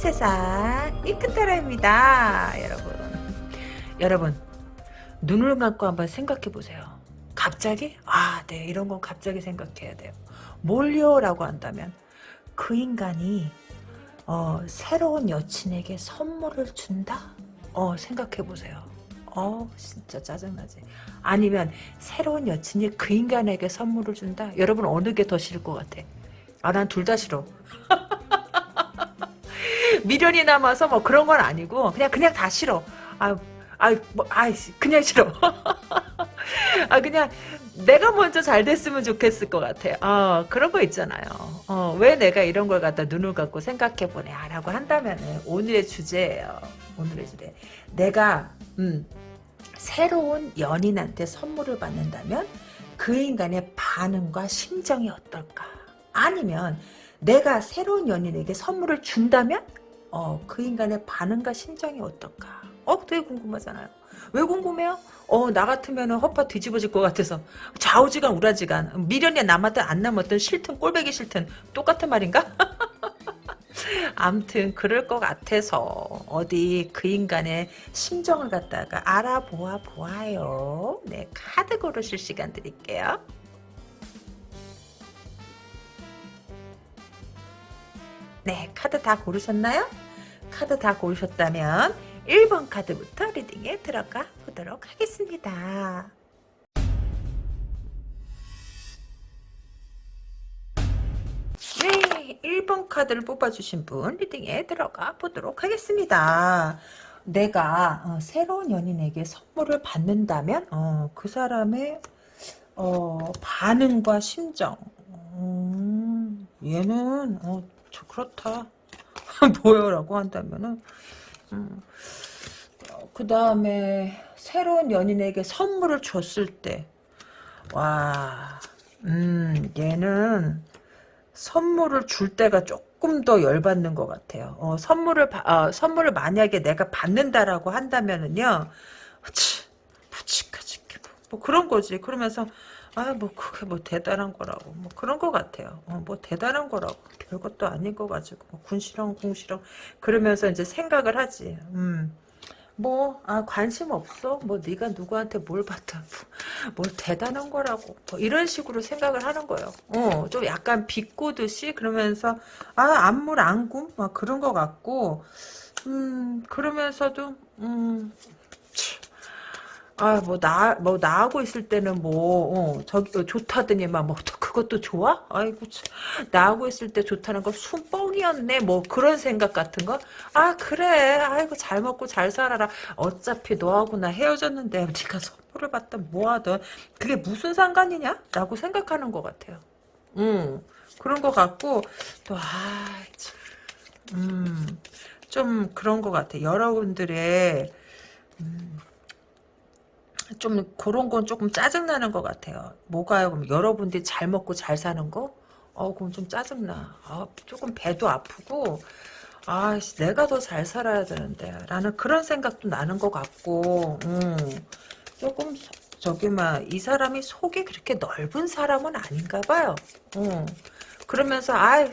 세상 이끝따라입니다. 여러분. 여러분 눈을 감고 한번 생각해 보세요. 갑자기? 아 네 이런 건 갑자기 생각해야 돼요. 뭘요 라고 한다면 그 인간이 어, 새로운 여친에게 선물을 준다? 어 생각해 보세요. 어 진짜 짜증나지. 아니면 새로운 여친이 그 인간에게 선물을 준다? 여러분 어느 게 더 싫을 것 같아? 아 난 둘 다 싫어 미련이 남아서 뭐 그런 건 아니고 그냥 그냥 다 싫어. 아, 아, 뭐, 아, 그냥 싫어. 아, 그냥 내가 먼저 잘 됐으면 좋겠을 것 같아. 어, 그런 거 있잖아요. 어, 왜 내가 이런 걸 갖다 눈을 감고 생각해 보냐라고 한다면 오늘의 주제예요. 오늘의 주제. 내가 음, 새로운 연인한테 선물을 받는다면 그 인간의 반응과 심정이 어떨까? 아니면 내가 새로운 연인에게 선물을 준다면 어, 그 인간의 반응과 심정이 어떨까? 어, 되게 궁금하잖아요. 왜 궁금해요? 어, 나 같으면 허파 뒤집어질 것 같아서 좌우지간 우라지간 미련이 남았든 안 남았든 싫든 꼴배기 싫든 똑같은 말인가? 암튼 그럴 것 같아서 어디 그 인간의 심정을 갖다가 알아보아 보아요. 네, 카드 고르실 시간 드릴게요. 네, 카드 다 고르셨나요? 카드 다 고르셨다면 1번 카드부터 리딩에 들어가 보도록 하겠습니다. 네, 1번 카드를 뽑아주신 분 리딩에 들어가 보도록 하겠습니다. 내가 어, 새로운 연인에게 선물을 받는다면 어, 그 사람의 어, 반응과 심정 음, 얘는 어, 저 그렇다. 뭐요라고 한다면은 음, 어, 그 다음에 새로운 연인에게 선물을 줬을 때 와, 음, 얘는 선물을 줄 때가 조금 더 열받는 것 같아요. 어, 선물을 어, 선물을 만약에 내가 받는다라고 한다면은요, 치, 묵직하지 뭐 그런 거지. 그러면서 아, 뭐, 그게 뭐 대단한 거라고. 뭐 그런 거 같아요. 어, 뭐 대단한 거라고. 별것도 아닌 거 가지고. 뭐 군시렁, 궁시렁. 그러면서 이제 생각을 하지. 음. 뭐, 아, 관심 없어? 뭐, 네가 누구한테 뭘 받다. 뭐, 뭐, 대단한 거라고. 뭐 이런 식으로 생각을 하는 거예요. 어, 좀 약간 비꼬듯이 그러면서, 아, 안물, 안굼? 막 그런 거 같고, 음, 그러면서도, 음, 아, 뭐, 나, 뭐, 나하고 있을 때는 뭐, 어, 저기, 어, 좋다더니만, 뭐, 그것도 좋아? 아이고, 참. 나하고 있을 때 좋다는 거 순뻥이었네. 뭐, 그런 생각 같은 거? 아, 그래. 아이고, 잘 먹고 잘 살아라. 어차피 너하고 나 헤어졌는데, 네가 선물을 받든 뭐하든, 그게 무슨 상관이냐? 라고 생각하는 것 같아요. 음, 그런 것 같고, 또, 아, 참. 음, 좀 그런 것 같아. 여러분들의, 음, 좀 그런 건 조금 짜증나는 것 같아요. 뭐가요? 그럼 여러분들이 잘 먹고 잘 사는 거? 어, 그럼 좀 짜증나. 아, 조금 배도 아프고, 아, 내가 더 잘 살아야 되는데, 라는 그런 생각도 나는 것 같고, 음, 조금, 저기, 막, 이 사람이 속이 그렇게 넓은 사람은 아닌가 봐요. 음, 그러면서, 아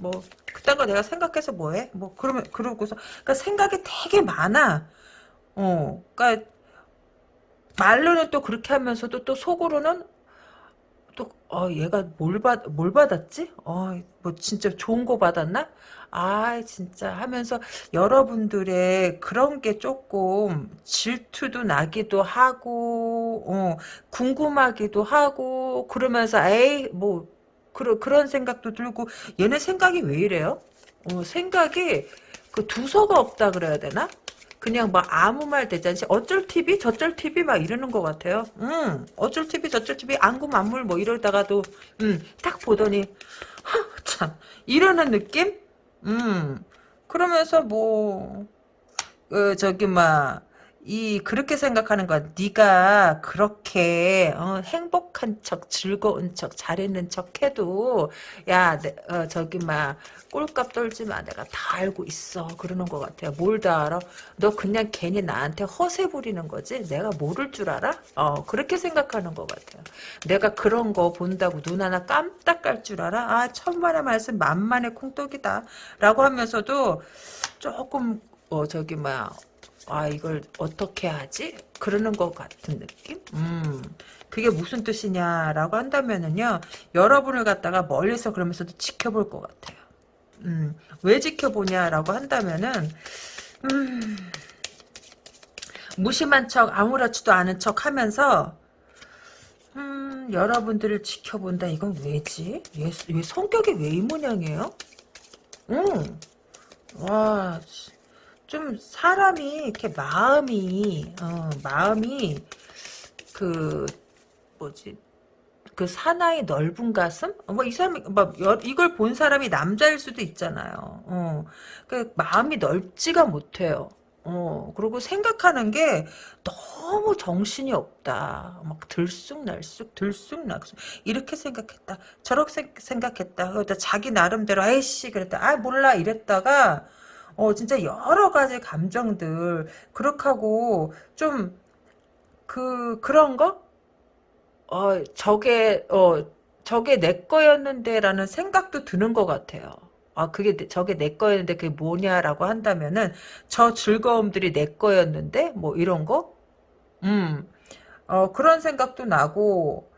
뭐, 그딴 거 내가 생각해서 뭐해? 뭐, 그러면, 그러고서, 그니까 생각이 되게 많아. 어, 그니까, 말로는 또 그렇게 하면서도 또 속으로는 또, 어, 얘가 뭘 받, 뭘 받았지? 어, 뭐, 진짜 좋은 거 받았나? 아, 진짜 하면서 여러분들의 그런 게 조금 질투도 나기도 하고, 어, 궁금하기도 하고, 그러면서, 에이, 뭐, 그런, 그런 생각도 들고, 얘네 생각이 왜 이래요? 어, 생각이 그 두서가 없다 그래야 되나? 그냥 막 아무 말 대잔치 어쩔 TV 저쩔 TV 막 이러는 것 같아요. 음 어쩔 TV 저쩔 TV 안구 만물 뭐 이러다가도 음딱 보더니 참 이러는 느낌? 음 그러면서 뭐 어, 저기 막 이 그렇게 생각하는 거야. 네가 그렇게 어, 행복한 척, 즐거운 척, 잘했는 척해도 야, 내, 어, 저기 막 꼴값 떨지 마. 내가 다 알고 있어. 그러는 것 같아요. 뭘 다 알아? 너 그냥 괜히 나한테 허세 부리는 거지. 내가 모를 줄 알아? 어, 그렇게 생각하는 것 같아요. 내가 그런 거 본다고 눈 하나 깜딱 깔줄 알아? 아, 천만의 말씀 만만의 콩떡이다. 라고 하면서도 조금 어 저기 뭐야 아 이걸 어떻게 하지? 그러는 것 같은 느낌? 음 그게 무슨 뜻이냐라고 한다면은요 여러분을 갖다가 멀리서 그러면서도 지켜볼 것 같아요. 음 왜 지켜보냐라고 한다면은 음 무심한 척 아무렇지도 않은 척 하면서 음 여러분들을 지켜본다 이건 왜지? 얘, 얘 성격이 왜 이 모양이에요? 음 와, 좀 사람이 이렇게 마음이 어, 마음이 그 뭐지 그 사나이 넓은 가슴 뭐 이 사람이 뭐 여- 이걸 본 사람이 남자일 수도 있잖아요. 어, 그 마음이 넓지가 못해요. 어, 그리고 생각하는 게 너무 정신이 없다. 막 들쑥날쑥, 들쑥날쑥. 이렇게 생각했다. 저렇게 생- 생각했다. 그러다 자기 나름대로, 아이씨, 그랬다. 아, 몰라. 이랬다가, 어, 진짜 여러 가지 감정들, 그렇게 하고, 좀, 그, 그런 거? 어, 저게, 어, 저게 내 거였는데라는 생각도 드는 것 같아요. 아, 그게, 내- 저게 내 거였는데 그게 뭐냐라고 한다면은, 저 즐거움들이 내 거였는데? 뭐, 이런 거? 음, 어, 그런 생각도 나고,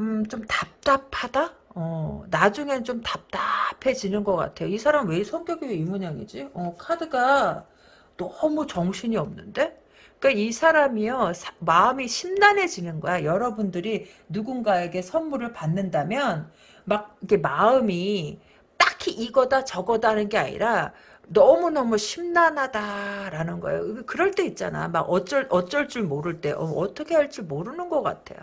음, 좀 답답하다? 어, 나중엔 좀 답답해지는 것 같아요. 이 사람 왜 성격이 왜 이 모양이지? 어, 카드가 너무 정신이 없는데? 그러니까 이 사람이요, 사- 마음이 심란해지는 거야. 여러분들이 누군가에게 선물을 받는다면, 막, 이렇게 마음이 딱히 이거다 저거다 하는 게 아니라, 너무너무 심란하다라는 거예요. 그럴 때 있잖아. 막 어쩔, 어쩔 줄 모를 때, 어, 떻게 할 줄 모르는 것 같아요.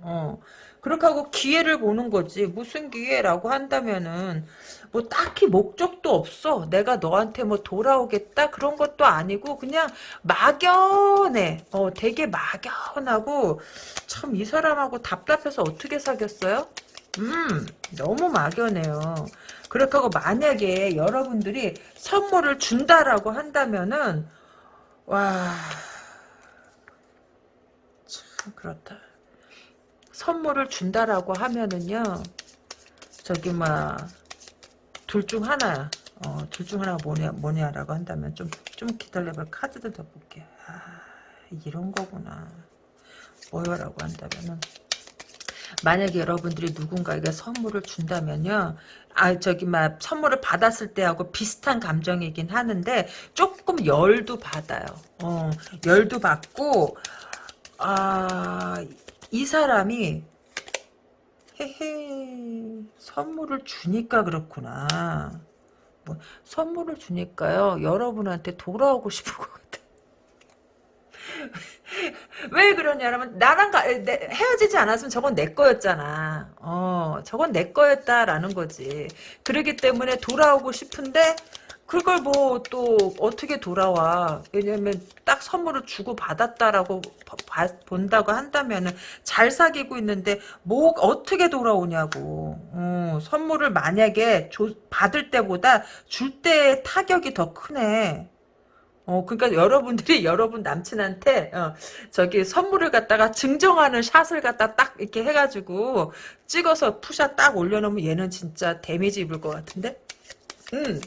어. 그렇게 하고 기회를 보는 거지. 무슨 기회라고 한다면은 뭐 딱히 목적도 없어. 내가 너한테 뭐 돌아오겠다 그런 것도 아니고 그냥 막연해. 어, 되게 막연하고 참 이 사람하고 답답해서 어떻게 사귀었어요? 음, 너무 막연해요. 그렇게 하고 만약에 여러분들이 선물을 준다라고 한다면은 와, 참 그렇다. 선물을 준다라고 하면은요, 저기, 막, 둘 중 하나야. 어, 둘 중 하나가 뭐냐, 뭐냐라고 한다면, 좀, 좀 기다려봐. 카드도 더 볼게. 아, 이런 거구나. 뭐요라고 한다면은, 만약에 여러분들이 누군가에게 선물을 준다면요, 아, 저기, 막, 선물을 받았을 때하고 비슷한 감정이긴 하는데, 조금 열도 받아요. 어, 열도 받고, 아, 이 사람이 헤헤 선물을 주니까 그렇구나. 뭐 선물을 주니까요. 여러분한테 돌아오고 싶은 것 같아. 왜 그러냐면 나랑 가, 내, 헤어지지 않았으면 저건 내 거였잖아. 어, 저건 내 거였다라는 거지. 그러기 때문에 돌아오고 싶은데 그걸 뭐 또 어떻게 돌아와? 왜냐면 딱 선물을 주고 받았다라고 본다고 한다면은 잘 사귀고 있는데 뭐 어떻게 돌아오냐고. 어, 선물을 만약에 줘- 받을 때보다 줄 때의 타격이 더 크네. 어, 그러니까 여러분들이 여러분 남친한테 어, 저기 선물을 갖다가 증정하는 샷을 갖다 딱 이렇게 해가지고 찍어서 푸샷 딱 올려놓으면 얘는 진짜 데미지 입을 것 같은데? 음.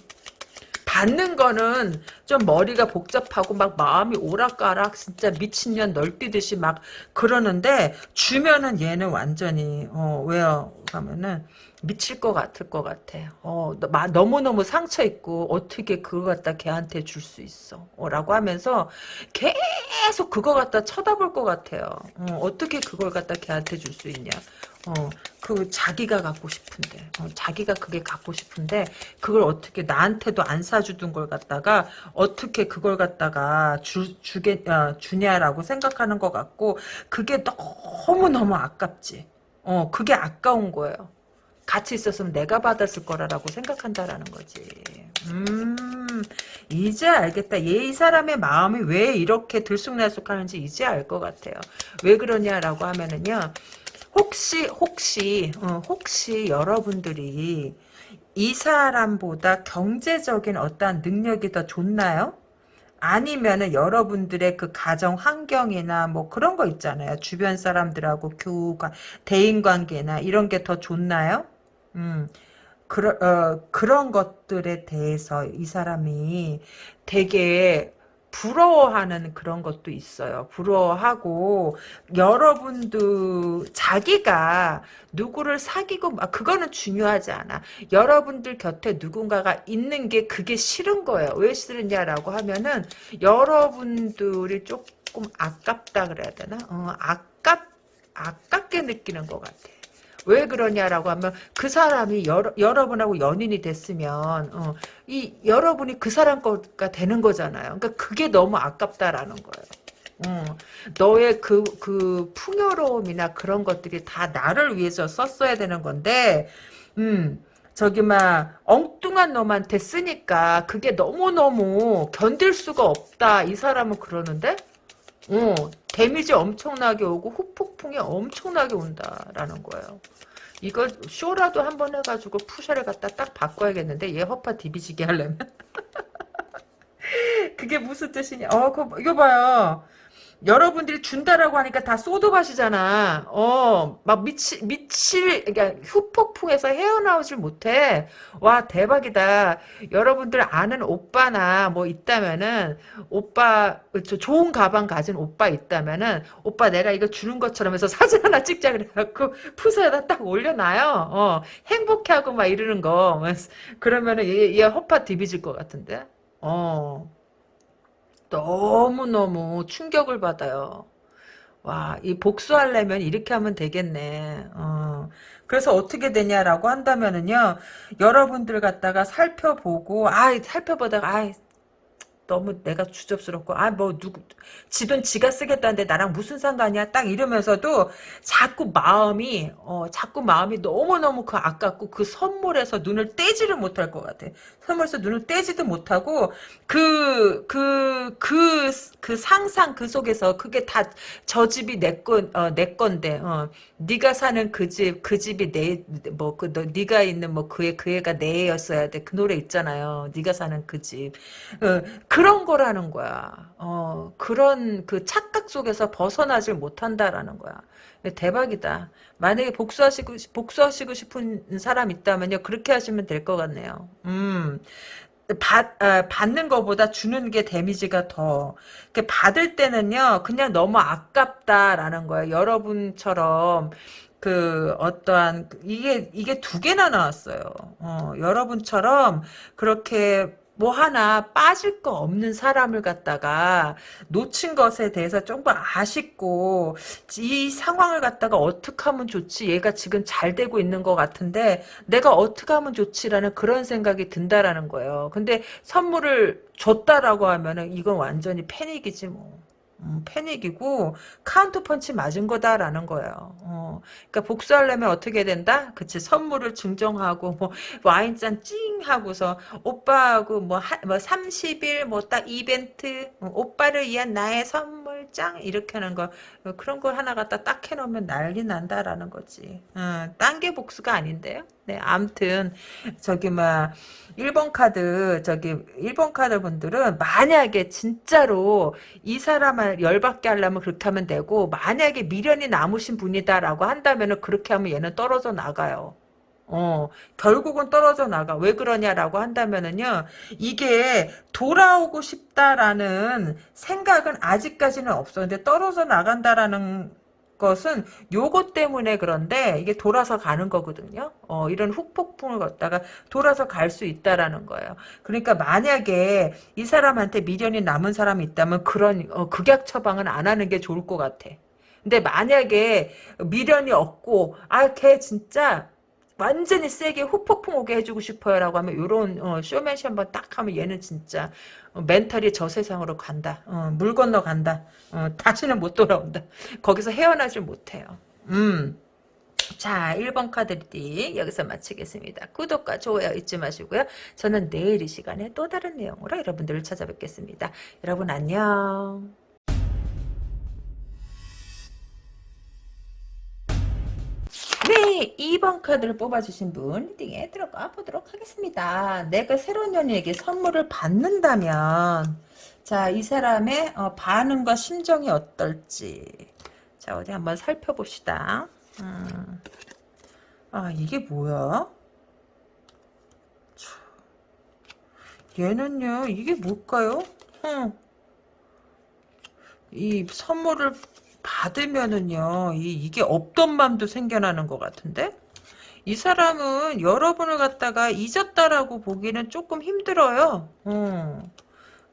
받는 거는 좀 머리가 복잡하고 막 마음이 오락가락 진짜 미친년 널뛰듯이 막 그러는데 주면은 얘는 완전히 어 왜요 하면은 미칠 것 같을 것 같아. 어 너무너무 상처 있고 어떻게 그거 갖다 걔한테 줄 수 있어? 어, 라고 하면서 계속 그거 갖다 쳐다볼 것 같아요. 어, 어떻게 그걸 갖다 걔한테 줄 수 있냐? 어, 그 자기가 갖고 싶은데, 어, 자기가 그게 갖고 싶은데 그걸 어떻게 나한테도 안 사주던 걸 갖다가 어떻게 그걸 갖다가 주 주게 어, 주냐라고 생각하는 것 같고 그게 너무 너무 아깝지. 어, 그게 아까운 거예요. 같이 있었으면 내가 받았을 거라고 생각한다라는 거지. 음, 이제 알겠다. 얘 이 사람의 마음이 왜 이렇게 들쑥날쑥하는지 이제 알 것 같아요. 왜 그러냐라고 하면은요. 혹시 혹시 어, 혹시 여러분들이 이 사람보다 경제적인 어떠한 능력이 더 좋나요? 아니면은 여러분들의 그 가정 환경이나 뭐 그런 거 있잖아요. 주변 사람들하고 교우가 대인 관계나 이런 게 더 좋나요? 음. 그러, 어, 그런 것들에 대해서 이 사람이 되게 부러워하는 그런 것도 있어요. 부러워하고 여러분도 자기가 누구를 사귀고 막 그거는 중요하지 않아. 여러분들 곁에 누군가가 있는 게 그게 싫은 거예요. 왜 싫으냐라고 하면은 여러분들이 조금 아깝다 그래야 되나? 어, 아깝 아깝게 느끼는 것 같아. 왜 그러냐라고 하면 그 사람이 여러, 여러분하고 연인이 됐으면 어, 이 여러분이 그 사람 거가 되는 거잖아요. 그러니까 그게 너무 아깝다라는 거예요. 어, 너의 그, 그 풍요로움이나 그런 것들이 다 나를 위해서 썼어야 되는 건데, 음, 저기, 막, 엉뚱한 놈한테 쓰니까 그게 너무너무 견딜 수가 없다. 이 사람은 그러는데, 어, 데미지 엄청나게 오고 후폭풍이 엄청나게 온다라는 거예요. 이거 쇼라도 한 번 해가지고 푸샤를 갖다 딱 바꿔야겠는데 얘 허파 디비지게 하려면? 그게 무슨 뜻이냐? 어 그거 이거 봐요 여러분들이 준다라고 하니까 다 소도밭이잖아. 어, 막 미치, 미칠, 그러니까 후폭풍에서 헤어나오질 못해. 와, 대박이다. 여러분들 아는 오빠나 뭐 있다면은, 오빠, 저 좋은 가방 가진 오빠 있다면은, 오빠 내가 이거 주는 것처럼 해서 사진 하나 찍자 그래갖고, 푸서에다 딱 올려놔요. 어, 행복해하고 막 이러는 거. 그러면은 얘, 얘 허파 디비질 것 같은데? 어. 너무너무 충격을 받아요. 와, 이 복수하려면 이렇게 하면 되겠네. 어. 그래서 어떻게 되냐라고 한다면은요, 여러분들 갖다가 살펴보고, 아, 살펴보다가, 아, 너무 내가 주접스럽고 아 뭐 누구 지돈 지가 쓰겠다는데 나랑 무슨 상관이야? 딱 이러면서도 자꾸 마음이 어 자꾸 마음이 너무너무 그 아깝고 그 선물에서 눈을 떼지를 못할 것 같아. 선물에서 눈을 떼지도 못하고 그 그 그 그 상상 그 속에서 그게 다 저 집이 내건내 어, 내 건데 어 네가 사는 그 집그 집이 내 뭐그 네가 있는 뭐 그애 그 애가 내 애였어야 돼. 그 노래 있잖아요. 네가 사는 그집. 어, 그런 거라는 거야. 어, 그런 그 착각 속에서 벗어나질 못한다라는 거야. 대박이다. 만약에 복수하시고, 복수하시고 싶은 사람 있다면요. 그렇게 하시면 될 것 같네요. 음. 받, 아, 받는 것보다 주는 게 데미지가 더. 받을 때는요, 그냥 너무 아깝다라는 거예요. 여러분처럼, 그, 어떠한, 이게, 이게 두 개나 나왔어요. 어, 여러분처럼, 그렇게 뭐 하나 빠질 거 없는 사람을 갖다가 놓친 것에 대해서 조금 아쉽고 이 상황을 갖다가 어떻게 하면 좋지 얘가 지금 잘 되고 있는 것 같은데 내가 어떻게 하면 좋지라는 그런 생각이 든다라는 거예요. 근데 선물을 줬다라고 하면은 이건 완전히 패닉이지 뭐. 음, 패닉이고 카운터 펀치 맞은 거다라는 거예요. 어, 그러니까 복수하려면 어떻게 된다? 그치 선물을 증정하고 뭐 와인잔 찡 하고서 오빠하고 뭐, 하, 뭐 30일 뭐 딱 이벤트 어, 오빠를 위한 나의 선물 짱 이렇게 하는 거 어, 그런 걸 하나 갖다 딱 해놓으면 난리 난다라는 거지. 어, 딴게 복수가 아닌데요. 네, 암튼 저기 막 1번 카드 저기 1번 카드 분들은 만약에 진짜로 이 사람을 열받게 하려면 그렇게 하면 되고 만약에 미련이 남으신 분이다라고 한다면 그렇게 하면 얘는 떨어져 나가요. 어, 결국은 떨어져 나가. 왜 그러냐라고 한다면은요, 이게 돌아오고 싶다라는 생각은 아직까지는 없어. 근데 떨어져 나간다라는 것은 요것 때문에 그런데 이게 돌아서 가는 거거든요. 어, 이런 훅폭풍을 걷다가 돌아서 갈 수 있다라는 거예요. 그러니까 만약에 이 사람한테 미련이 남은 사람이 있다면 그런 어, 극약 처방은 안 하는 게 좋을 것 같아. 근데 만약에 미련이 없고 아 걔 진짜 완전히 세게 후폭풍 오게 해주고 싶어요 라고 하면 이런 어, 쇼맨시 한번 딱 하면 얘는 진짜 어, 멘탈이 저 세상으로 간다. 어, 물 건너 간다. 어, 다시는 못 돌아온다. 거기서 헤어나질 못해요. 음. 자, 1번 카드 리딩 여기서 마치겠습니다. 구독과 좋아요 잊지 마시고요. 저는 내일 이 시간에 또 다른 내용으로 여러분들을 찾아뵙겠습니다. 여러분 안녕. 네, 2번 카드를 뽑아주신 분 리딩에 들어가 보도록 하겠습니다. 내가 새로운 연인에게 선물을 받는다면 자, 이 사람의 어, 반응과 심정이 어떨지 자, 어디 한번 살펴봅시다. 음. 아, 이게 뭐야? 얘는요, 이게 뭘까요? 응. 이 선물을 받으면은요, 이, 이게 없던 맘도 생겨나는 것 같은데? 이 사람은 여러분을 갖다가 잊었다라고 보기는 조금 힘들어요. 음.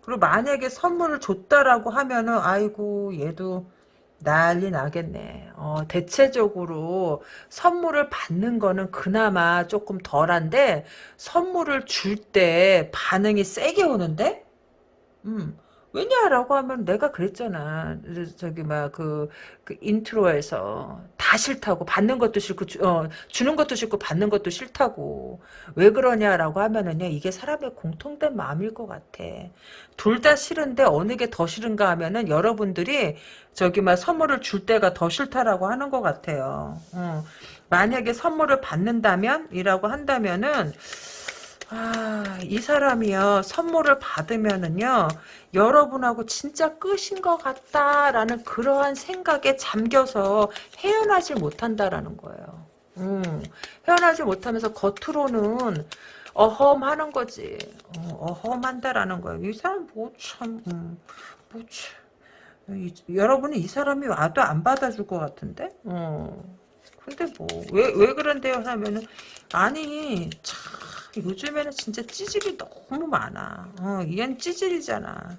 그리고 만약에 선물을 줬다라고 하면은, 아이고, 얘도 난리 나겠네. 어, 대체적으로 선물을 받는 거는 그나마 조금 덜한데, 선물을 줄 때 반응이 세게 오는데? 음. 왜냐라고 하면 내가 그랬잖아. 저기 막그 그 인트로에서 다 싫다고 받는 것도 싫고 주, 어, 주는 것도 싫고 받는 것도 싫다고 왜 그러냐라고 하면은요 이게 사람의 공통된 마음일 것 같아. 둘 다 싫은데 어느 게 더 싫은가 하면은 여러분들이 저기 막 선물을 줄 때가 더 싫다라고 하는 것 같아요. 어. 만약에 선물을 받는다면 이라고 한다면은. 아, 이 사람이요, 선물을 받으면은요, 여러분하고 진짜 끝인 것 같다라는 그러한 생각에 잠겨서 헤어나질 못한다라는 거예요. 음, 헤어나지 못하면서 겉으로는 어험하는 거지. 어, 험한다라는 거예요. 이 사람 뭐 참, 음, 뭐 참. 이, 여러분은 이 사람이 와도 안 받아줄 것 같은데? 어. 근데 뭐, 왜, 왜 그런데요? 하면은, 아니, 참. 요즘에는 진짜 찌질이 너무 많아. 어, 얘는 찌질이잖아.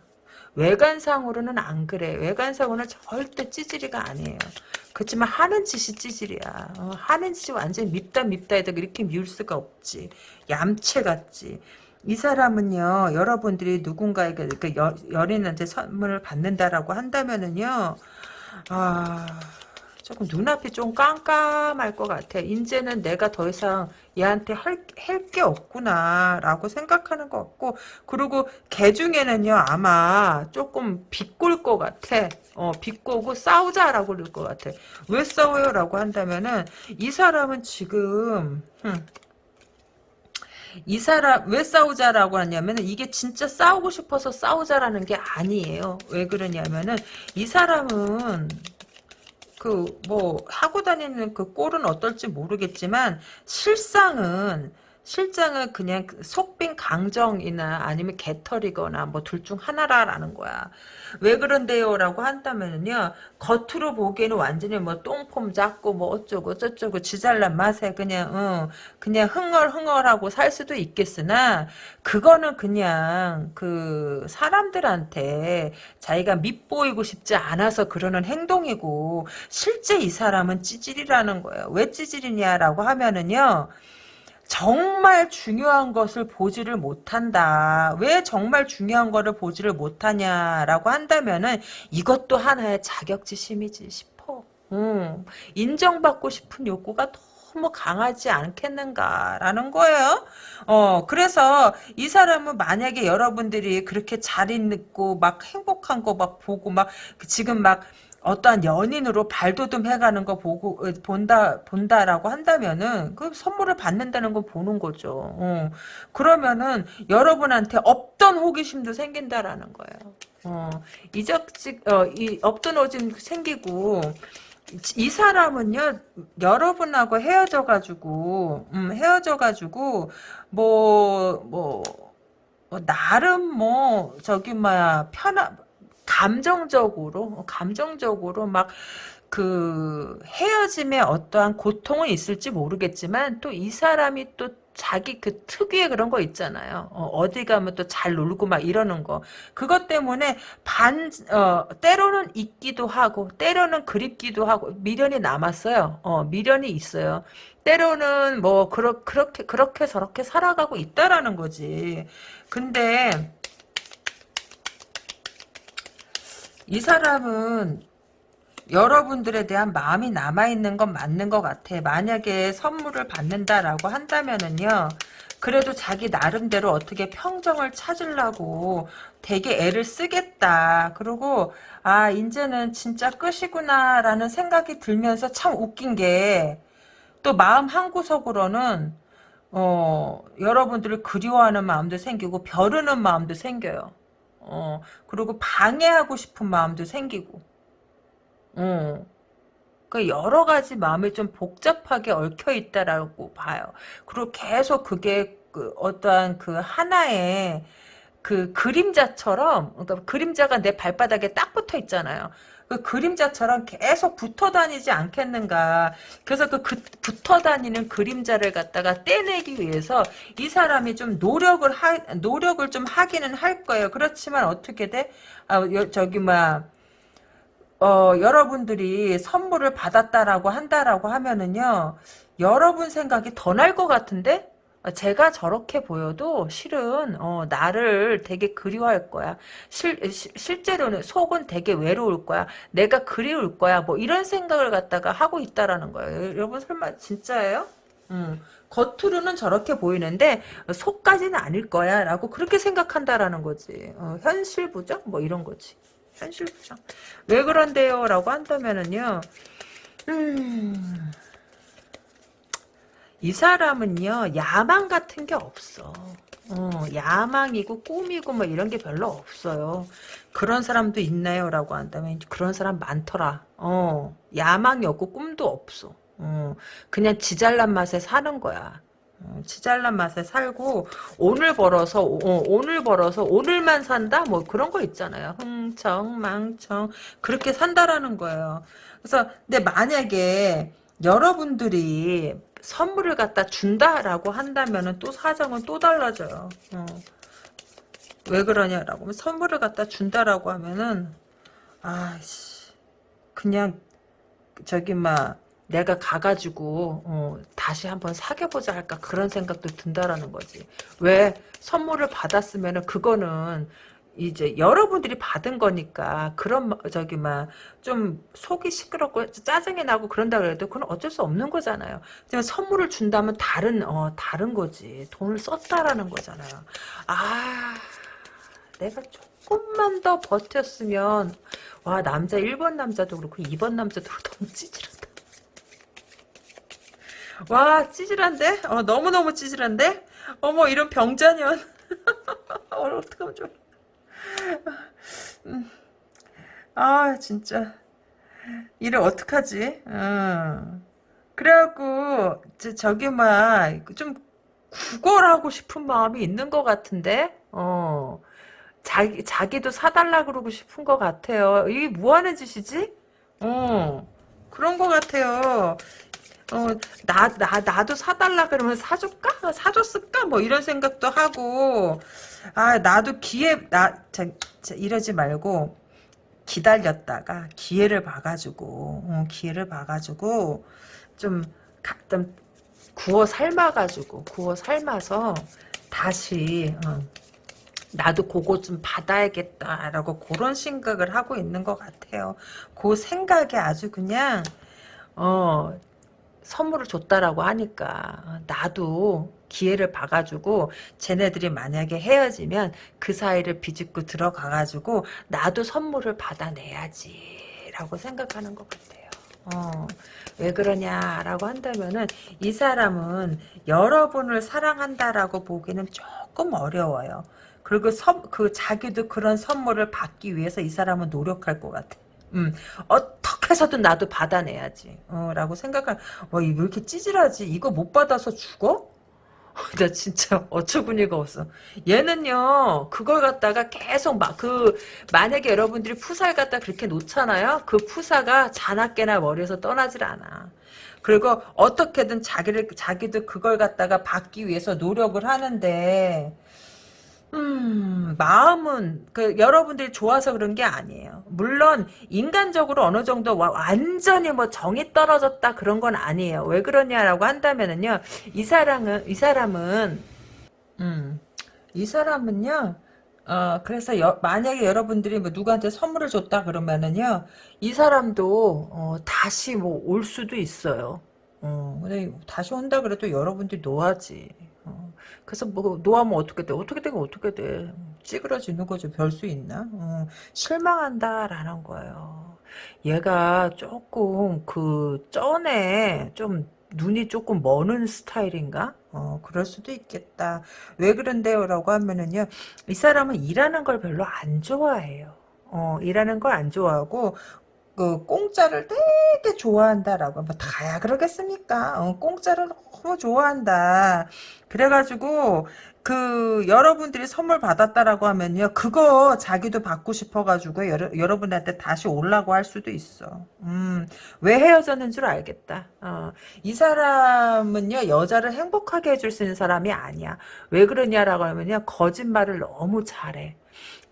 외관상으로는 안 그래. 외관상으로는 절대 찌질이가 아니에요. 그렇지만 하는 짓이 찌질이야. 어, 하는 짓이 완전 밉다 밉다 해도 이렇게 미울 수가 없지. 얌체 같지. 이 사람은요. 여러분들이 누군가에게 그 연인한테 선물을 받는다라고 한다면은요. 아... 조금 눈앞이 좀 깜깜할 것 같아. 이제는 내가 더 이상 얘한테 할 게 없구나 라고 생각하는 것 같고 그리고 개 중에는요 아마 조금 비꼴 것 같아. 어, 비꼬고 싸우자라고 그럴 것 같아. 왜 싸워요? 라고 한다면은 이 사람은 지금 흠, 이 사람 왜 싸우자라고 하냐면 이게 진짜 싸우고 싶어서 싸우자라는 게 아니에요. 왜 그러냐면은 이 사람은 그 뭐 하고 다니는 그 꼴은 어떨지 모르겠지만 실상은 실장은 그냥 그 속빈 강정이나 아니면 개털이거나 뭐 둘 중 하나라라는 거야. 왜 그런데요? 라고 한다면요. 겉으로 보기에는 완전히 뭐 똥폼 잡고 뭐 어쩌고 저쩌고 지잘난 맛에 그냥 어, 그냥 흥얼흥얼하고 살 수도 있겠으나 그거는 그냥 그 사람들한테 자기가 밉보이고 싶지 않아서 그러는 행동이고 실제 이 사람은 찌질이라는 거예요. 왜 찌질이냐라고 하면은요. 정말 중요한 것을 보지를 못한다. 왜 정말 중요한 거를 보지를 못하냐라고 한다면은 이것도 하나의 자격지심이지 싶어. 음, 인정받고 싶은 욕구가 너무 강하지 않겠는가라는 거예요. 어, 그래서 이 사람은 만약에 여러분들이 그렇게 잘 있고 막 행복한 거 막 보고 막 지금 막 어떠한 연인으로 발돋움 해가는 거 보고 어, 본다 본다라고 한다면은 그 선물을 받는다는 건 보는 거죠. 어. 그러면은 여러분한테 없던 호기심도 생긴다라는 거예요. 어. 이적직 어, 이 없던 호기심 생기고 이 사람은요 여러분하고 헤어져가지고 음, 헤어져가지고 뭐뭐 뭐, 뭐, 나름 뭐 저기 뭐야 편한 감정적으로 감정적으로 막 그 헤어짐에 어떠한 고통은 있을지 모르겠지만 또 이 사람이 또 자기 그 특유의 그런 거 있잖아요. 어, 디 가면 또 잘 놀고 막 이러는 거. 그것 때문에 반, 어, 때로는 있기도 하고, 때로는 그립기도 하고, 미련이 남았어요. 어, 미련이 있어요. 때로는 뭐, 그렇, 그렇게, 그렇게 저렇게 살아가고 있다라는 거지. 근데, 이 사람은 여러분들에 대한 마음이 남아있는 건 맞는 것 같아. 만약에 선물을 받는다라고 한다면은요. 그래도 자기 나름대로 어떻게 평정을 찾으려고 되게 애를 쓰겠다. 그리고 아 이제는 진짜 끝이구나 라는 생각이 들면서 참 웃긴 게 또 마음 한구석으로는 어 여러분들을 그리워하는 마음도 생기고 벼르는 마음도 생겨요. 어 그리고 방해하고 싶은 마음도 생기고 어. 그 여러 가지 마음이 좀 복잡하게 얽혀 있다라고 봐요. 그리고 계속 그게 그 어떠한 그 하나의 그 그림자처럼 그러니까 그림자가 내 발바닥에 딱 붙어 있잖아요. 그 그림자처럼 계속 붙어 다니지 않겠는가. 그래서 그, 그 붙어 다니는 그림자를 갖다가 떼내기 위해서 이 사람이 좀 노력을 하, 노력을 좀 하기는 할 거예요. 그렇지만 어떻게 돼? 아, 여, 저기, 막, 어, 여러분들이 선물을 받았다라고 한다라고 하면은요, 여러분 생각이 더 날 것 같은데? 어, 제가 저렇게 보여도 실은 어, 나를 되게 그리워할 거야. 실, 시, 실제로는 속은 되게 외로울 거야. 내가 그리울 거야. 뭐 이런 생각을 갖다가 하고 있다라는 거예요. 여러분 설마 진짜예요? 음, 겉으로는 저렇게 보이는데 속까지는 아닐 거야 라고 그렇게 생각한다라는 거지. 어, 현실 부정? 뭐 이런 거지. 현실 부정. 왜 그런데요? 라고 한다면은요. 음... 이 사람은요 야망 같은 게 없어. 어, 야망이고 꿈이고 뭐 이런 게 별로 없어요. 그런 사람도 있나요? 라고 한다면 그런 사람 많더라. 어, 야망이 없고 꿈도 없어. 어, 그냥 지잘난 맛에 사는 거야. 어, 지잘난 맛에 살고 오늘 벌어서 어, 오늘 벌어서 오늘만 산다 뭐 그런 거 있잖아요 흥청 망청 그렇게 산다라는 거예요 그래서 근데 만약에 여러분들이 선물을 갖다 준다라고 한다면은 또 사정은 또 달라져요. 어. 왜 그러냐라고 하면 선물을 갖다 준다라고 하면은 아씨 그냥 저기 막 내가 가가지고 어, 다시 한번 사귀어보자 할까 그런 생각도 든다라는 거지. 왜 선물을 받았으면 은 그거는 이제 여러분들이 받은 거니까 그런 저기 막 좀 속이 시끄럽고 짜증이 나고 그런다 그래도 그건 어쩔 수 없는 거잖아요. 하지만 선물을 준다면 다른 어 다른 거지. 돈을 썼다라는 거잖아요. 아 내가 조금만 더 버텼으면 와 남자 1번 남자도 그렇고 2번 남자도 너무 찌질하다. 와 찌질한데? 어 너무너무 찌질한데? 어머 이런 병자년 어, 어떡하면 좋아 아 진짜 이를 어떡하지? 어. 그래갖고 저기 막좀 구걸하고 싶은 마음이 있는 것 같은데 어 자기 자기도 사달라 그러고 싶은 것 같아요. 이게 뭐 하는 짓이지? 어 그런 것 같아요. 어, 나, 나, 나도 사달라 그러면 사줄까? 사줬을까? 뭐 이런 생각도 하고, 아, 나도 기회, 나, 자, 자, 이러지 말고, 기다렸다가 기회를 봐가지고, 어, 기회를 봐가지고, 좀, 좀, 구워 삶아가지고, 구워 삶아서, 다시, 어, 나도 그거 좀 받아야겠다라고 그런 생각을 하고 있는 것 같아요. 그 생각에 아주 그냥, 어, 선물을 줬다라고 하니까 나도 기회를 봐가지고 쟤네들이 만약에 헤어지면 그 사이를 비집고 들어가가지고 나도 선물을 받아내야지 라고 생각하는 것 같아요. 어, 왜 그러냐라고 한다면은 이 사람은 여러분을 사랑한다라고 보기는 조금 어려워요. 그리고 선, 그 자기도 그런 선물을 받기 위해서 이 사람은 노력할 것 같아. 음, 어떻게 해서든 나도 받아내야지. 어, 라고 생각할, 와, 왜 이렇게 찌질하지? 이거 못 받아서 죽어? 나 진짜 어처구니가 없어. 얘는요, 그걸 갖다가 계속 막, 그, 만약에 여러분들이 푸사를 갖다 그렇게 놓잖아요? 그 푸사가 자나깨나 머리에서 떠나질 않아. 그리고 어떻게든 자기를, 자기도 그걸 갖다가 받기 위해서 노력을 하는데, 음, 마음은 그 여러분들이 좋아서 그런 게 아니에요. 물론 인간적으로 어느 정도 와, 완전히 뭐 정이 떨어졌다 그런 건 아니에요. 왜 그러냐라고 한다면은요. 이 사람은 이 사람은 음, 이 사람은요. 어, 그래서 여- 만약에 여러분들이 뭐 누구한테 선물을 줬다 그러면은요, 이 사람도, 어, 다시 뭐 올 수도 있어요. 어, 근데 다시 온다 그래도 여러분들이 노하지. 어, 그래서 뭐, 노하면 어떻게 돼? 어떻게 되고 어떻게 돼? 찌그러지는 거죠. 별수 있나? 어, 실망한다라는 거예요. 얘가 조금 그, 쩐에 좀 눈이 조금 머는 스타일인가? 어, 그럴 수도 있겠다. 왜 그런데요? 라고 하면은요, 이 사람은 일하는 걸 별로 안 좋아해요. 어, 일하는 걸 안 좋아하고, 그, 공짜를 되게 좋아한다라고. 뭐, 다야 그러겠습니까? 어, 공짜를 너무 좋아한다. 그래가지고, 그, 여러분들이 선물 받았다라고 하면요, 그거 자기도 받고 싶어가지고, 여러, 여러분한테 다시 오려고 할 수도 있어. 음, 왜 헤어졌는 줄 알겠다. 어, 이 사람은요, 여자를 행복하게 해줄 수 있는 사람이 아니야. 왜 그러냐라고 하면요, 거짓말을 너무 잘해.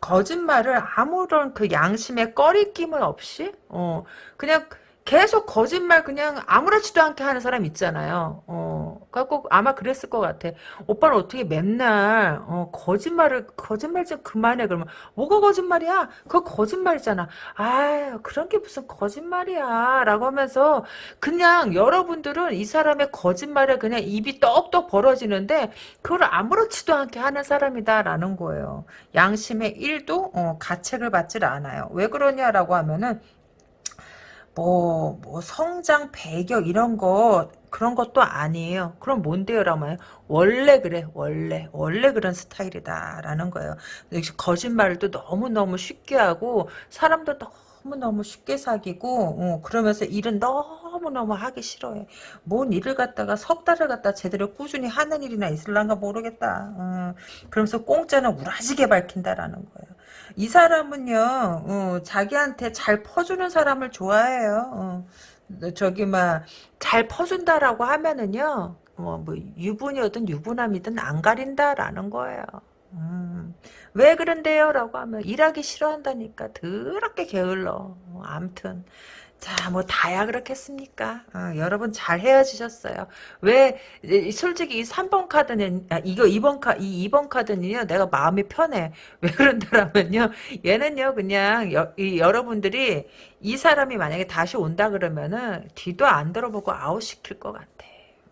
거짓말을 아무런 그 양심의 꺼리낌은 없이, 어, 그냥 계속 거짓말 그냥 아무렇지도 않게 하는 사람 있잖아요. 어, 갖고 아마 그랬을 것 같아. 오빠는 어떻게 맨날, 어, 거짓말을, 거짓말 좀 그만해. 그러면, 뭐가 거짓말이야? 그거 거짓말이잖아. 아유, 그런 게 무슨 거짓말이야. 라고 하면서, 그냥 여러분들은 이 사람의 거짓말에 그냥 입이 떡떡 벌어지는데, 그걸 아무렇지도 않게 하는 사람이다라는 거예요. 양심의 1도 어, 가책을 받질 않아요. 왜 그러냐라고 하면은 뭐, 뭐 성장 배경 이런 거 그런 것도 아니에요. 그럼 뭔데요, 라면 원래 그래, 원래 원래 그런 스타일이다라는 거예요. 거짓말을 또 너무 너무 쉽게 하고 사람도 너무 너무 쉽게 사귀고 어, 그러면서 일은 너무 너무 하기 싫어해. 뭔 일을 갖다가 석 달을 갖다 제대로 꾸준히 하는 일이나 있을란가 모르겠다. 어, 그러면서 공짜는 우라지게 밝힌다라는 거예요. 이 사람은요, 어, 자기한테 잘 퍼주는 사람을 좋아해요. 어, 저기, 막, 잘 퍼준다라고 하면은요, 뭐, 뭐, 유부녀든 유부남이든 안 가린다라는 거예요. 음, 왜 그런데요? 라고 하면, 일하기 싫어한다니까. 더럽게 게을러. 어, 암튼. 자, 뭐 다야 그렇겠습니까? 어, 여러분 잘 헤어지셨어요. 왜 이- 솔직히 이 3번 카드는 아, 이거 2번 카 이 2번 카드는요. 내가 마음이 편해. 왜 그런다라면요. 얘는요. 그냥 여, 이, 여러분들이 이 사람이 만약에 다시 온다 그러면은 뒤도 안 들어보고 아웃 시킬 것 같아.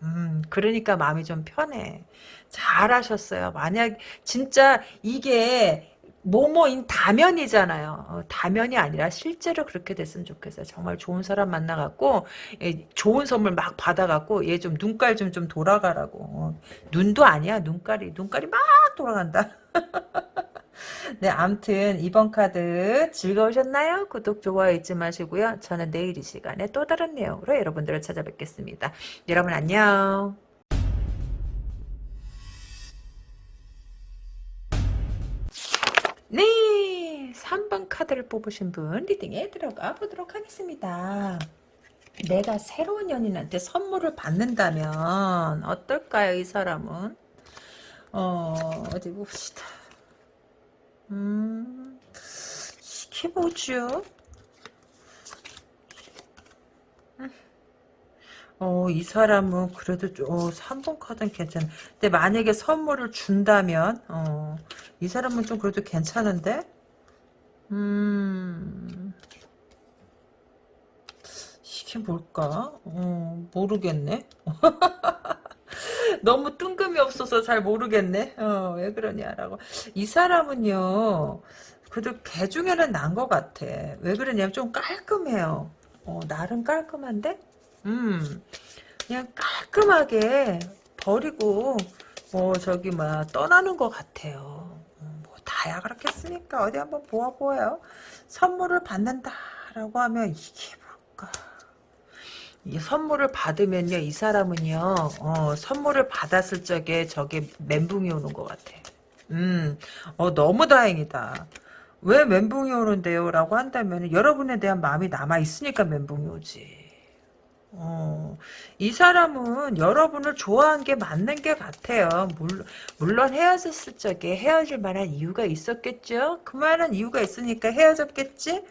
음, 그러니까 마음이 좀 편해. 잘하셨어요. 만약 진짜 이게 모모인 다면이잖아요. 어, 다면이 아니라 실제로 그렇게 됐으면 좋겠어요. 정말 좋은 사람 만나갖고 예, 좋은 선물 막 받아갖고 얘 좀 눈깔 좀좀 돌아가라고. 어, 눈도 아니야 눈깔이 눈깔이 막 돌아간다. 네, 암튼 이번 카드 즐거우셨나요? 구독, 좋아요 잊지 마시고요. 저는 내일 이 시간에 또 다른 내용으로 여러분들을 찾아뵙겠습니다. 여러분 안녕. 네, 3번 카드를 뽑으신 분 리딩에 들어가 보도록 하겠습니다. 내가 새로운 연인한테 선물을 받는다면 어떨까요, 이 사람은? 어, 어디 봅시다. 음, 뭐죠? 어, 이 사람은 그래도 좀, 어, 3번 카드는 괜찮아. 근데 만약에 선물을 준다면, 어, 이 사람은 좀 그래도 괜찮은데? 음, 이게 뭘까? 어, 모르겠네. 너무 뜬금이 없어서 잘 모르겠네. 어, 왜 그러냐라고. 이 사람은요, 그래도 개 중에는 난 것 같아. 왜 그러냐면 좀 깔끔해요. 어, 나름 깔끔한데? 음, 그냥 깔끔하게 버리고, 뭐, 저기, 막, 떠나는 것 같아요. 음, 뭐, 다야 그렇겠습니까? 어디 한번 보아 보아요. 선물을 받는다라고 하면 이게 뭘까? 이 선물을 받으면요, 이 사람은요, 어, 선물을 받았을 적에 저게 멘붕이 오는 것 같아. 음, 어, 너무 다행이다. 왜 멘붕이 오는데요? 라고 한다면, 여러분에 대한 마음이 남아있으니까 멘붕이 오지. 어, 이 사람은 여러분을 좋아한 게 맞는 게 같아요. 물론, 물론 헤어졌을 적에 헤어질 만한 이유가 있었겠죠? 그 만한 이유가 있으니까 헤어졌겠지?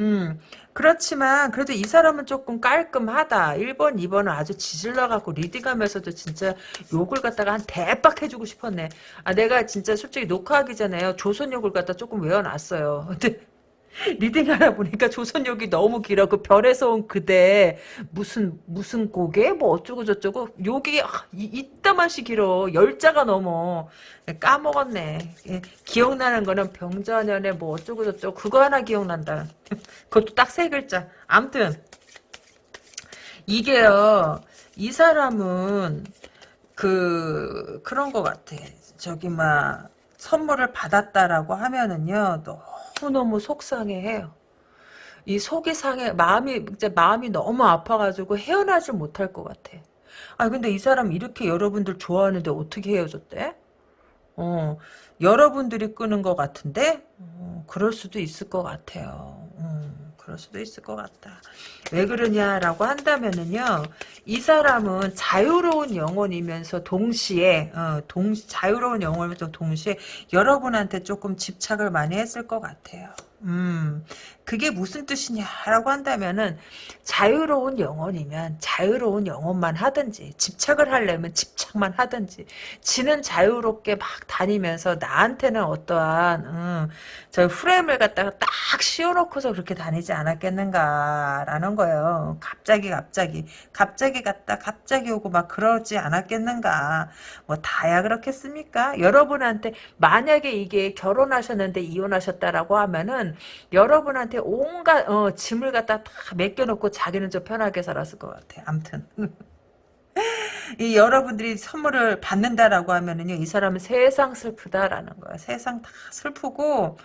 음, 그렇지만 그래도 이 사람은 조금 깔끔하다. 1번, 2번은 아주 지질러갖고 리딩하면서도 진짜 욕을 갖다가 한 대박 해주고 싶었네. 아, 내가 진짜 솔직히 녹화하기 전에요. 조선 욕을 갖다 조금 외워놨어요. 근데 리딩하다 보니까 조선욕이 너무 길어. 그 별에서 온 그대 무슨 무슨 고개 뭐 어쩌고 저쩌고 욕이 아, 이, 이따만시 길어. 열자가 넘어. 까먹었네. 예, 기억나는 거는 병자년에 뭐 어쩌고 저쩌고 그거 하나 기억난다. 그것도 딱 세 글자. 암튼 이게요. 이 사람은 그 그런 것 같아. 저기 막 선물을 받았다라고 하면은요. 너 무너무 속상해해요. 이 속이 상해 마음이 이제 마음이 너무 아파가지고 헤어나질 못할 것 같아. 아 근데 이 사람 이렇게 여러분들 좋아하는데 어떻게 헤어졌대? 어 여러분들이 끄는 것 같은데 어, 그럴 수도 있을 것 같아요. 음, 그럴 수도 있을 것 같다. 왜 그러냐라고 한다면은요, 이 사람은 자유로운 영혼이면서 동시에 어, 동 자유로운 영혼이면서 동시에 여러분한테 조금 집착을 많이 했을 것 같아요. 음, 그게 무슨 뜻이냐라고 한다면은 자유로운 영혼이면 자유로운 영혼만 하든지 집착을 하려면 집착만 하든지 지는 자유롭게 막 다니면서 나한테는 어떠한 음, 저 프레임을 갖다가 딱 씌워놓고서 그렇게 다니지 않았겠는가라는 거예요. 갑자기 갑자기 갑자기 갔다 갑자기 오고 막 그러지 않았겠는가 뭐 다야 그렇겠습니까? 여러분한테 만약에 이게 결혼하셨는데 이혼하셨다라고 하면은 여러분한테 온갖 어, 짐을 갖다 다 맡겨놓고 자기는 좀 편하게 살았을 것 같아. 암튼. 이 여러분들이 선물을 받는다라고 하면은요, 이 사람은 세상 슬프다라는 거야. 세상 다 슬프고,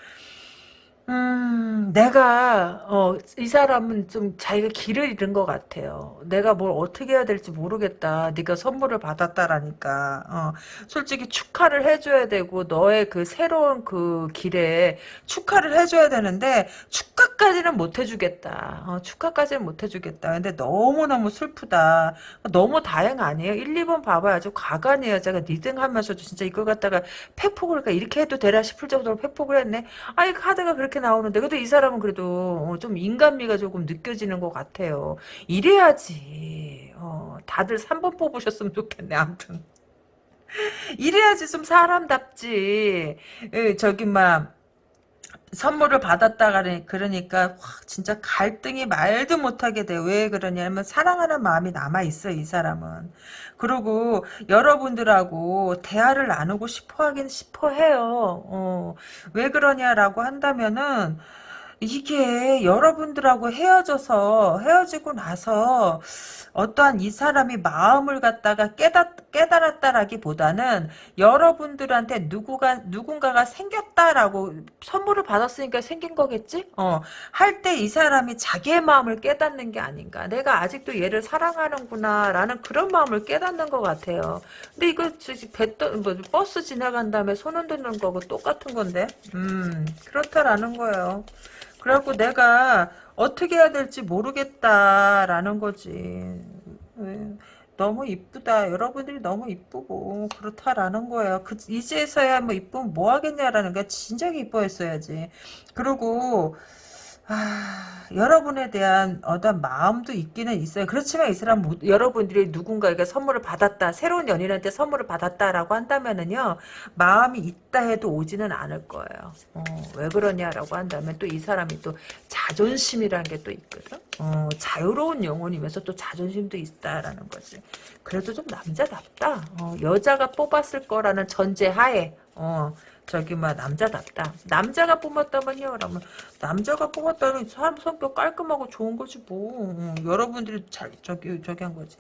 음, 내가, 어, 이 사람은 좀 자기가 길을 잃은 것 같아요. 내가 뭘 어떻게 해야 될지 모르겠다. 네가 선물을 받았다라니까. 어, 솔직히 축하를 해줘야 되고, 너의 그 새로운 그 길에 축하를 해줘야 되는데, 축하까지는 못 해주겠다. 어, 축하까지는 못 해주겠다. 근데 너무너무 슬프다. 너무 다행 아니에요? 1, 2번 봐봐요. 아주 가관이에요. 제가 리딩 하면서도 진짜 이걸 갖다가 팩폭을, 이렇게 해도 되나 싶을 정도로 팩폭을 했네. 아니, 카드가 그렇게 이렇게 나오는데 그래도 이 사람은 그래도 어, 좀 인간미가 조금 느껴지는 것 같아요. 이래야지. 어, 다들 3번 뽑으셨으면 좋겠네. 아무튼. 이래야지 좀 사람답지. 에, 저기 막 선물을 받았다 그러니까 진짜 갈등이 말도 못하게 돼. 왜 그러냐면 사랑하는 마음이 남아있어 이 사람은. 그리고 여러분들하고 대화를 나누고 싶어 하긴 싶어 해요. 어, 왜 그러냐라고 한다면은 이게 여러분들하고 헤어져서 헤어지고 나서 어떠한 이 사람이 마음을 갖다가 깨닫, 깨달았다라기보다는 여러분들한테 누구가 누군가가 생겼다라고 선물을 받았으니까 생긴 거겠지? 어, 할 때 이 사람이 자기의 마음을 깨닫는 게 아닌가. 내가 아직도 얘를 사랑하는구나라는 그런 마음을 깨닫는 것 같아요. 근데 이거 배, 뭐, 버스 지나간 다음에 손 흔드는 거고 똑같은 건데, 음, 그렇다라는 거예요. 그래갖고 내가 어떻게 해야 될지 모르겠다라는 거지. 너무 이쁘다. 여러분들이 너무 이쁘고 그렇다라는 거예요. 그 이제서야 뭐 이쁘면 뭐 하겠냐라는 게 진작에 이뻐했어야지. 그리고 아, 여러분에 대한 어떤 마음도 있기는 있어요. 그렇지만 이 사람 뭐, 여러분들이 누군가에게 선물을 받았다, 새로운 연인한테 선물을 받았다라고 한다면은요, 마음이 있다 해도 오지는 않을 거예요. 어, 왜 그러냐라고 한다면 또 이 사람이 또 자존심이라는 게 또 있거든. 어, 자유로운 영혼이면서 또 자존심도 있다라는 거지. 그래도 좀 남자답다. 어, 여자가 뽑았을 거라는 전제하에, 어, 저기 막 남자답다. 남자가 뽑았다면요. 그러면 남자가 뽑았다는 사람 성격 깔끔하고 좋은 거지 뭐. 음, 여러분들이 잘 저기 저기 한 거지.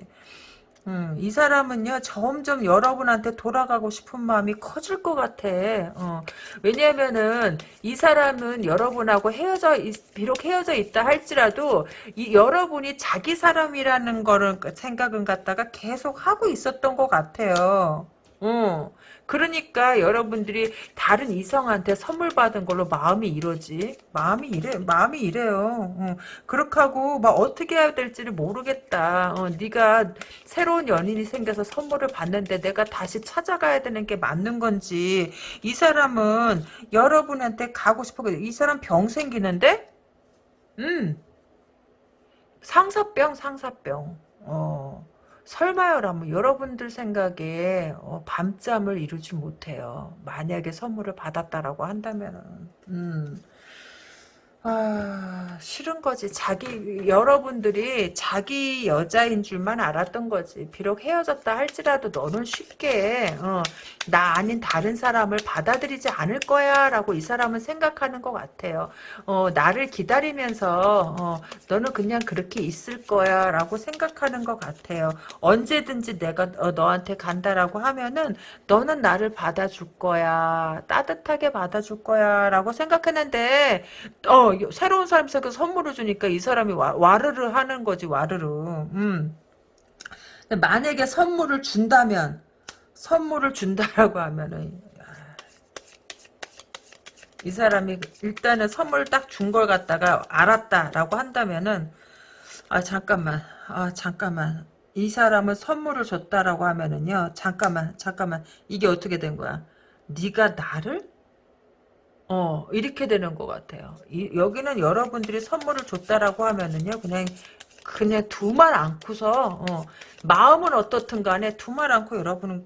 음, 이 사람은요 점점 여러분한테 돌아가고 싶은 마음이 커질 것 같아. 어, 왜냐하면은 이 사람은 여러분하고 헤어져 비록 헤어져 있다 할지라도 이 여러분이 자기 사람이라는 거를 생각은 갖다가 계속 하고 있었던 것 같아요. 어. 그러니까 여러분들이 다른 이성한테 선물 받은 걸로 마음이 이러지. 마음이 이래, 마음이 이래요. 어. 그렇게 하고 막 어떻게 해야 될지를 모르겠다. 어, 네가 새로운 연인이 생겨서 선물을 받는데 내가 다시 찾아가야 되는 게 맞는 건지 이 사람은 여러분한테 가고 싶어. 이 사람 병 생기는데? 음. 상사병, 상사병. 어. 설마요라면 여러분들 생각에 어, 밤잠을 이루지 못해요. 만약에 선물을 받았다라고 한다면은. 음. 아, 싫은 거지. 자기, 여러분들이 자기 여자인 줄만 알았던 거지. 비록 헤어졌다 할지라도 너는 쉽게, 어, 나 아닌 다른 사람을 받아들이지 않을 거야. 라고 이 사람은 생각하는 것 같아요. 어, 나를 기다리면서, 어, 너는 그냥 그렇게 있을 거야. 라고 생각하는 것 같아요. 언제든지 내가 어, 너한테 간다라고 하면은, 너는 나를 받아줄 거야. 따뜻하게 받아줄 거야. 라고 생각했는데, 어, 새로운 사람 생겨 선물을 주니까 이 사람이 와, 와르르 하는 거지 와르르. 음. 만약에 선물을 준다면 선물을 준다라고 하면은 이 사람이 일단은 선물 딱 준 걸 갖다가 알았다라고 한다면은 아 잠깐만 아 잠깐만 이 사람은 선물을 줬다라고 하면은요 잠깐만 잠깐만 이게 어떻게 된 거야 네가 나를 어, 이렇게 되는 것 같아요. 이, 여기는 여러분들이 선물을 줬다라고 하면은요, 그냥, 그냥 두말 않고서, 어, 마음은 어떻든 간에 두말 않고 여러분은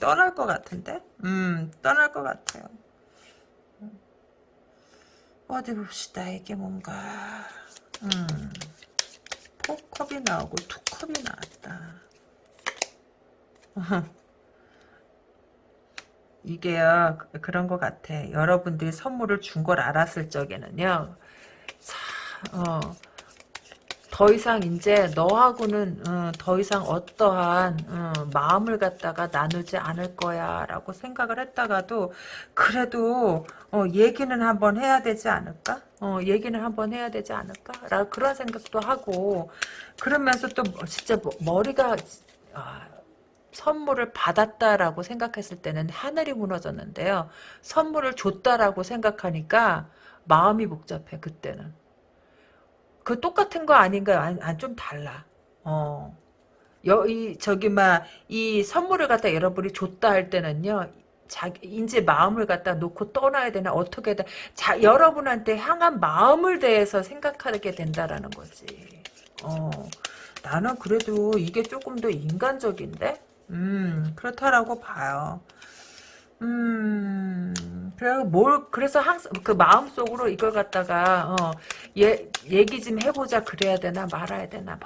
떠날 것 같은데? 음, 떠날 것 같아요. 어디 봅시다, 이게 뭔가, 음, 포컵이 나오고 투컵이 나왔다. 이게요 그런 것 같아. 여러분들이 선물을 준 걸 알았을 적에는요. 자, 어, 더 이상 이제 너하고는 어, 더 이상 어떠한 어, 마음을 갖다가 나누지 않을 거야 라고 생각을 했다가도 그래도 어, 얘기는 한번 해야 되지 않을까? 어, 얘기는 한번 해야 되지 않을까? 라 그런 생각도 하고 그러면서 또 진짜 머리가 아, 선물을 받았다라고 생각했을 때는 하늘이 무너졌는데요. 선물을 줬다라고 생각하니까 마음이 복잡해 그때는. 그 똑같은 거 아닌가요? 안, 안, 좀 달라. 어. 여, 이, 저기, 막, 이 선물을 갖다 여러분이 줬다 할 때는요, 자기, 이제 마음을 갖다 놓고 떠나야 되나, 어떻게 돼. 자, 여러분한테 향한 마음을 대해서 생각하게 된다라는 거지. 어. 나는 그래도 이게 조금 더 인간적인데? 음, 그렇다라고 봐요. 음, 그래, 뭘, 그래서 항상, 그 마음속으로 이걸 갖다가, 어, 예, 얘기 좀 해보자 그래야 되나 말아야 되나, 막,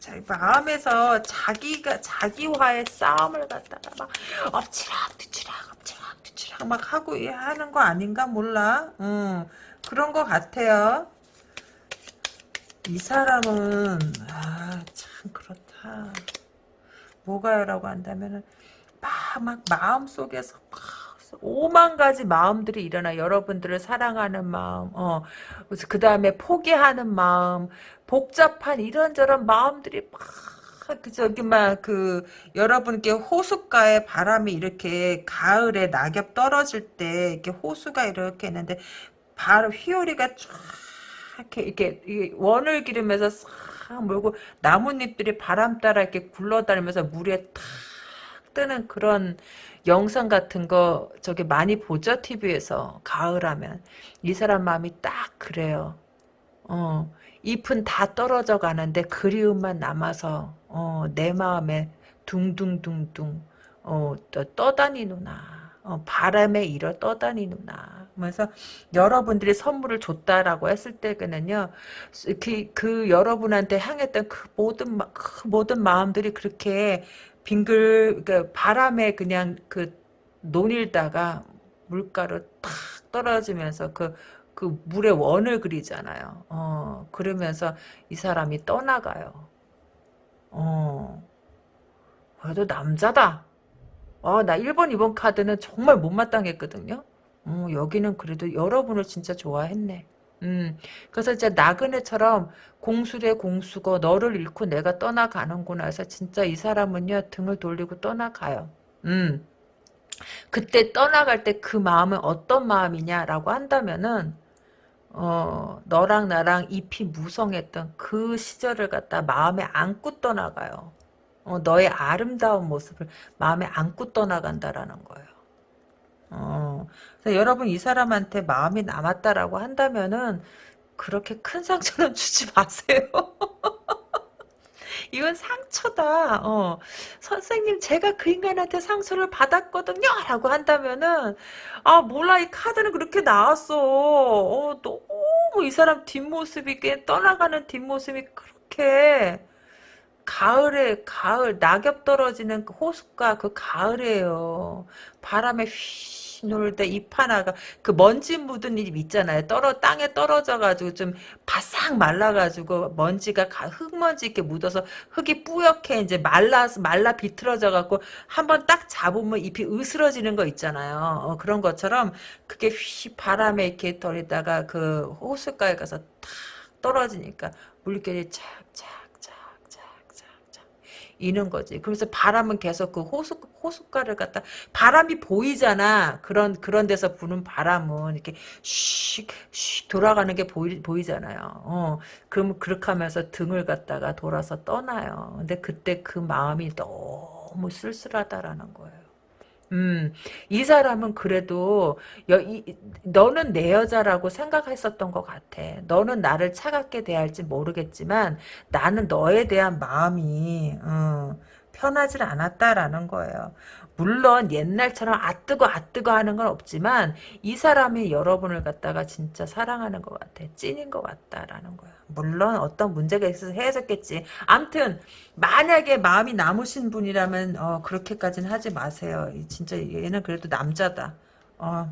자, 마음에서 자기가, 자기와의 싸움을 갖다가 막, 엎치락, 뒤치락, 엎치락, 뒤치락 막 하고 하는 거 아닌가 몰라. 음, 그런 거 같아요. 이 사람은, 아, 참, 그렇다. 뭐가요라고 한다면은 막, 막 마음속에서 오만 가지 마음들이 일어나. 여러분들을 사랑하는 마음 어, 그 다음에 포기하는 마음 복잡한 이런저런 마음들이 막 그 저기 막그 여러분께 호숫가에 바람이 이렇게 가을에 낙엽 떨어질 때 이렇게 호수가 이렇게 있는데 바로 휘오리가 쫙 이렇게 이렇게 원을 기르면서 싹 탁 몰고 나뭇잎들이 바람 따라 이렇게 굴러다니면서 물에 탁 뜨는 그런 영상 같은 거 저기 많이 보죠 TV에서 가을하면 이 사람 마음이 딱 그래요. 어 잎은 다 떨어져 가는데 그리움만 남아서 어, 내 마음에 둥둥둥둥 어, 떠다니누나 어, 바람에 일어 떠다니누나. 그래서 여러분들이 선물을 줬다라고 했을 때는요, 그, 그 여러분한테 향했던 그 모든 그 모든 마음들이 그렇게 빙글 그 바람에 그냥 그 논일다가 물가로 탁 떨어지면서 그, 그 물의 원을 그리잖아요. 어, 그러면서 이 사람이 떠나가요. 어, 그래도 남자다. 아, 나 1번, 2번 카드는 정말 못마땅했거든요. 음, 여기는 그래도 여러분을 진짜 좋아했네. 음, 그래서 이제 나그네처럼 공수래 공수고 너를 잃고 내가 떠나가는구나 해서 진짜 이 사람은요 등을 돌리고 떠나가요. 음. 그때 떠나갈 때 그 마음은 어떤 마음이냐라고 한다면은 어, 너랑 나랑 잎이 무성했던 그 시절을 갖다 마음에 안고 떠나가요. 어, 너의 아름다운 모습을 마음에 안고 떠나간다라는 거예요. 어, 그래서 여러분 이 사람한테 마음이 남았다라고 한다면은 그렇게 큰 상처는 주지 마세요. 이건 상처다. 어. 선생님 제가 그 인간한테 상처를 받았거든요. 라고 한다면은 아 몰라 이 카드는 그렇게 나왔어. 어, 너무 이 사람 뒷모습이 떠나가는 뒷모습이 그렇게 가을에 가을 낙엽 떨어지는 그 호숫가 그 가을이에요. 바람에 휘 놀 때 잎 하나가 그 먼지 묻은 잎 있잖아요. 떨어 땅에 떨어져 가지고 좀 바싹 말라 가지고 먼지가 가, 흙먼지 이렇게 묻어서 흙이 뿌옇게 이제 말라 말라 비틀어져 갖고 한번 딱 잡으면 잎이 으스러지는 거 있잖아요. 어, 그런 것처럼 그게 휘 바람에 이렇게 떨리다가 그 호숫가에 가서 탁 떨어지니까 물결이 착착 이는 거지. 그래서 바람은 계속 그 호수 호숫가를 갖다 바람이 보이잖아. 그런 그런 데서 부는 바람은 이렇게 슉슉 돌아가는 게 보이 보이잖아요. 어. 그럼 그렇게 하면서 등을 갖다가 돌아서 떠나요. 근데 그때 그 마음이 너무 쓸쓸하다라는 거예요. 음, 이 사람은 그래도 여, 이, 너는 내 여자라고 생각했었던 것 같아. 너는 나를 차갑게 대할지 모르겠지만 나는 너에 대한 마음이 어, 편하질 않았다라는 거예요. 물론 옛날처럼 아뜨거 아뜨거 하는 건 없지만 이 사람이 여러분을 갖다가 진짜 사랑하는 것 같아. 찐인 것 같다라는 거야. 물론 어떤 문제가 있어서 헤어졌겠지. 암튼 만약에 마음이 남으신 분이라면 어, 그렇게까지는 하지 마세요. 진짜 얘는 그래도 남자다. 어,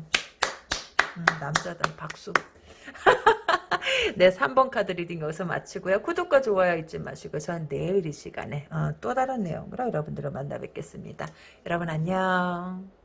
음, 남자다. 박수. 네, 3번 카드 리딩 여기서 마치고요. 구독과 좋아요 잊지 마시고 전 내일 이 시간에 어, 또 다른 내용으로 여러분들을 만나 뵙겠습니다. 여러분 안녕.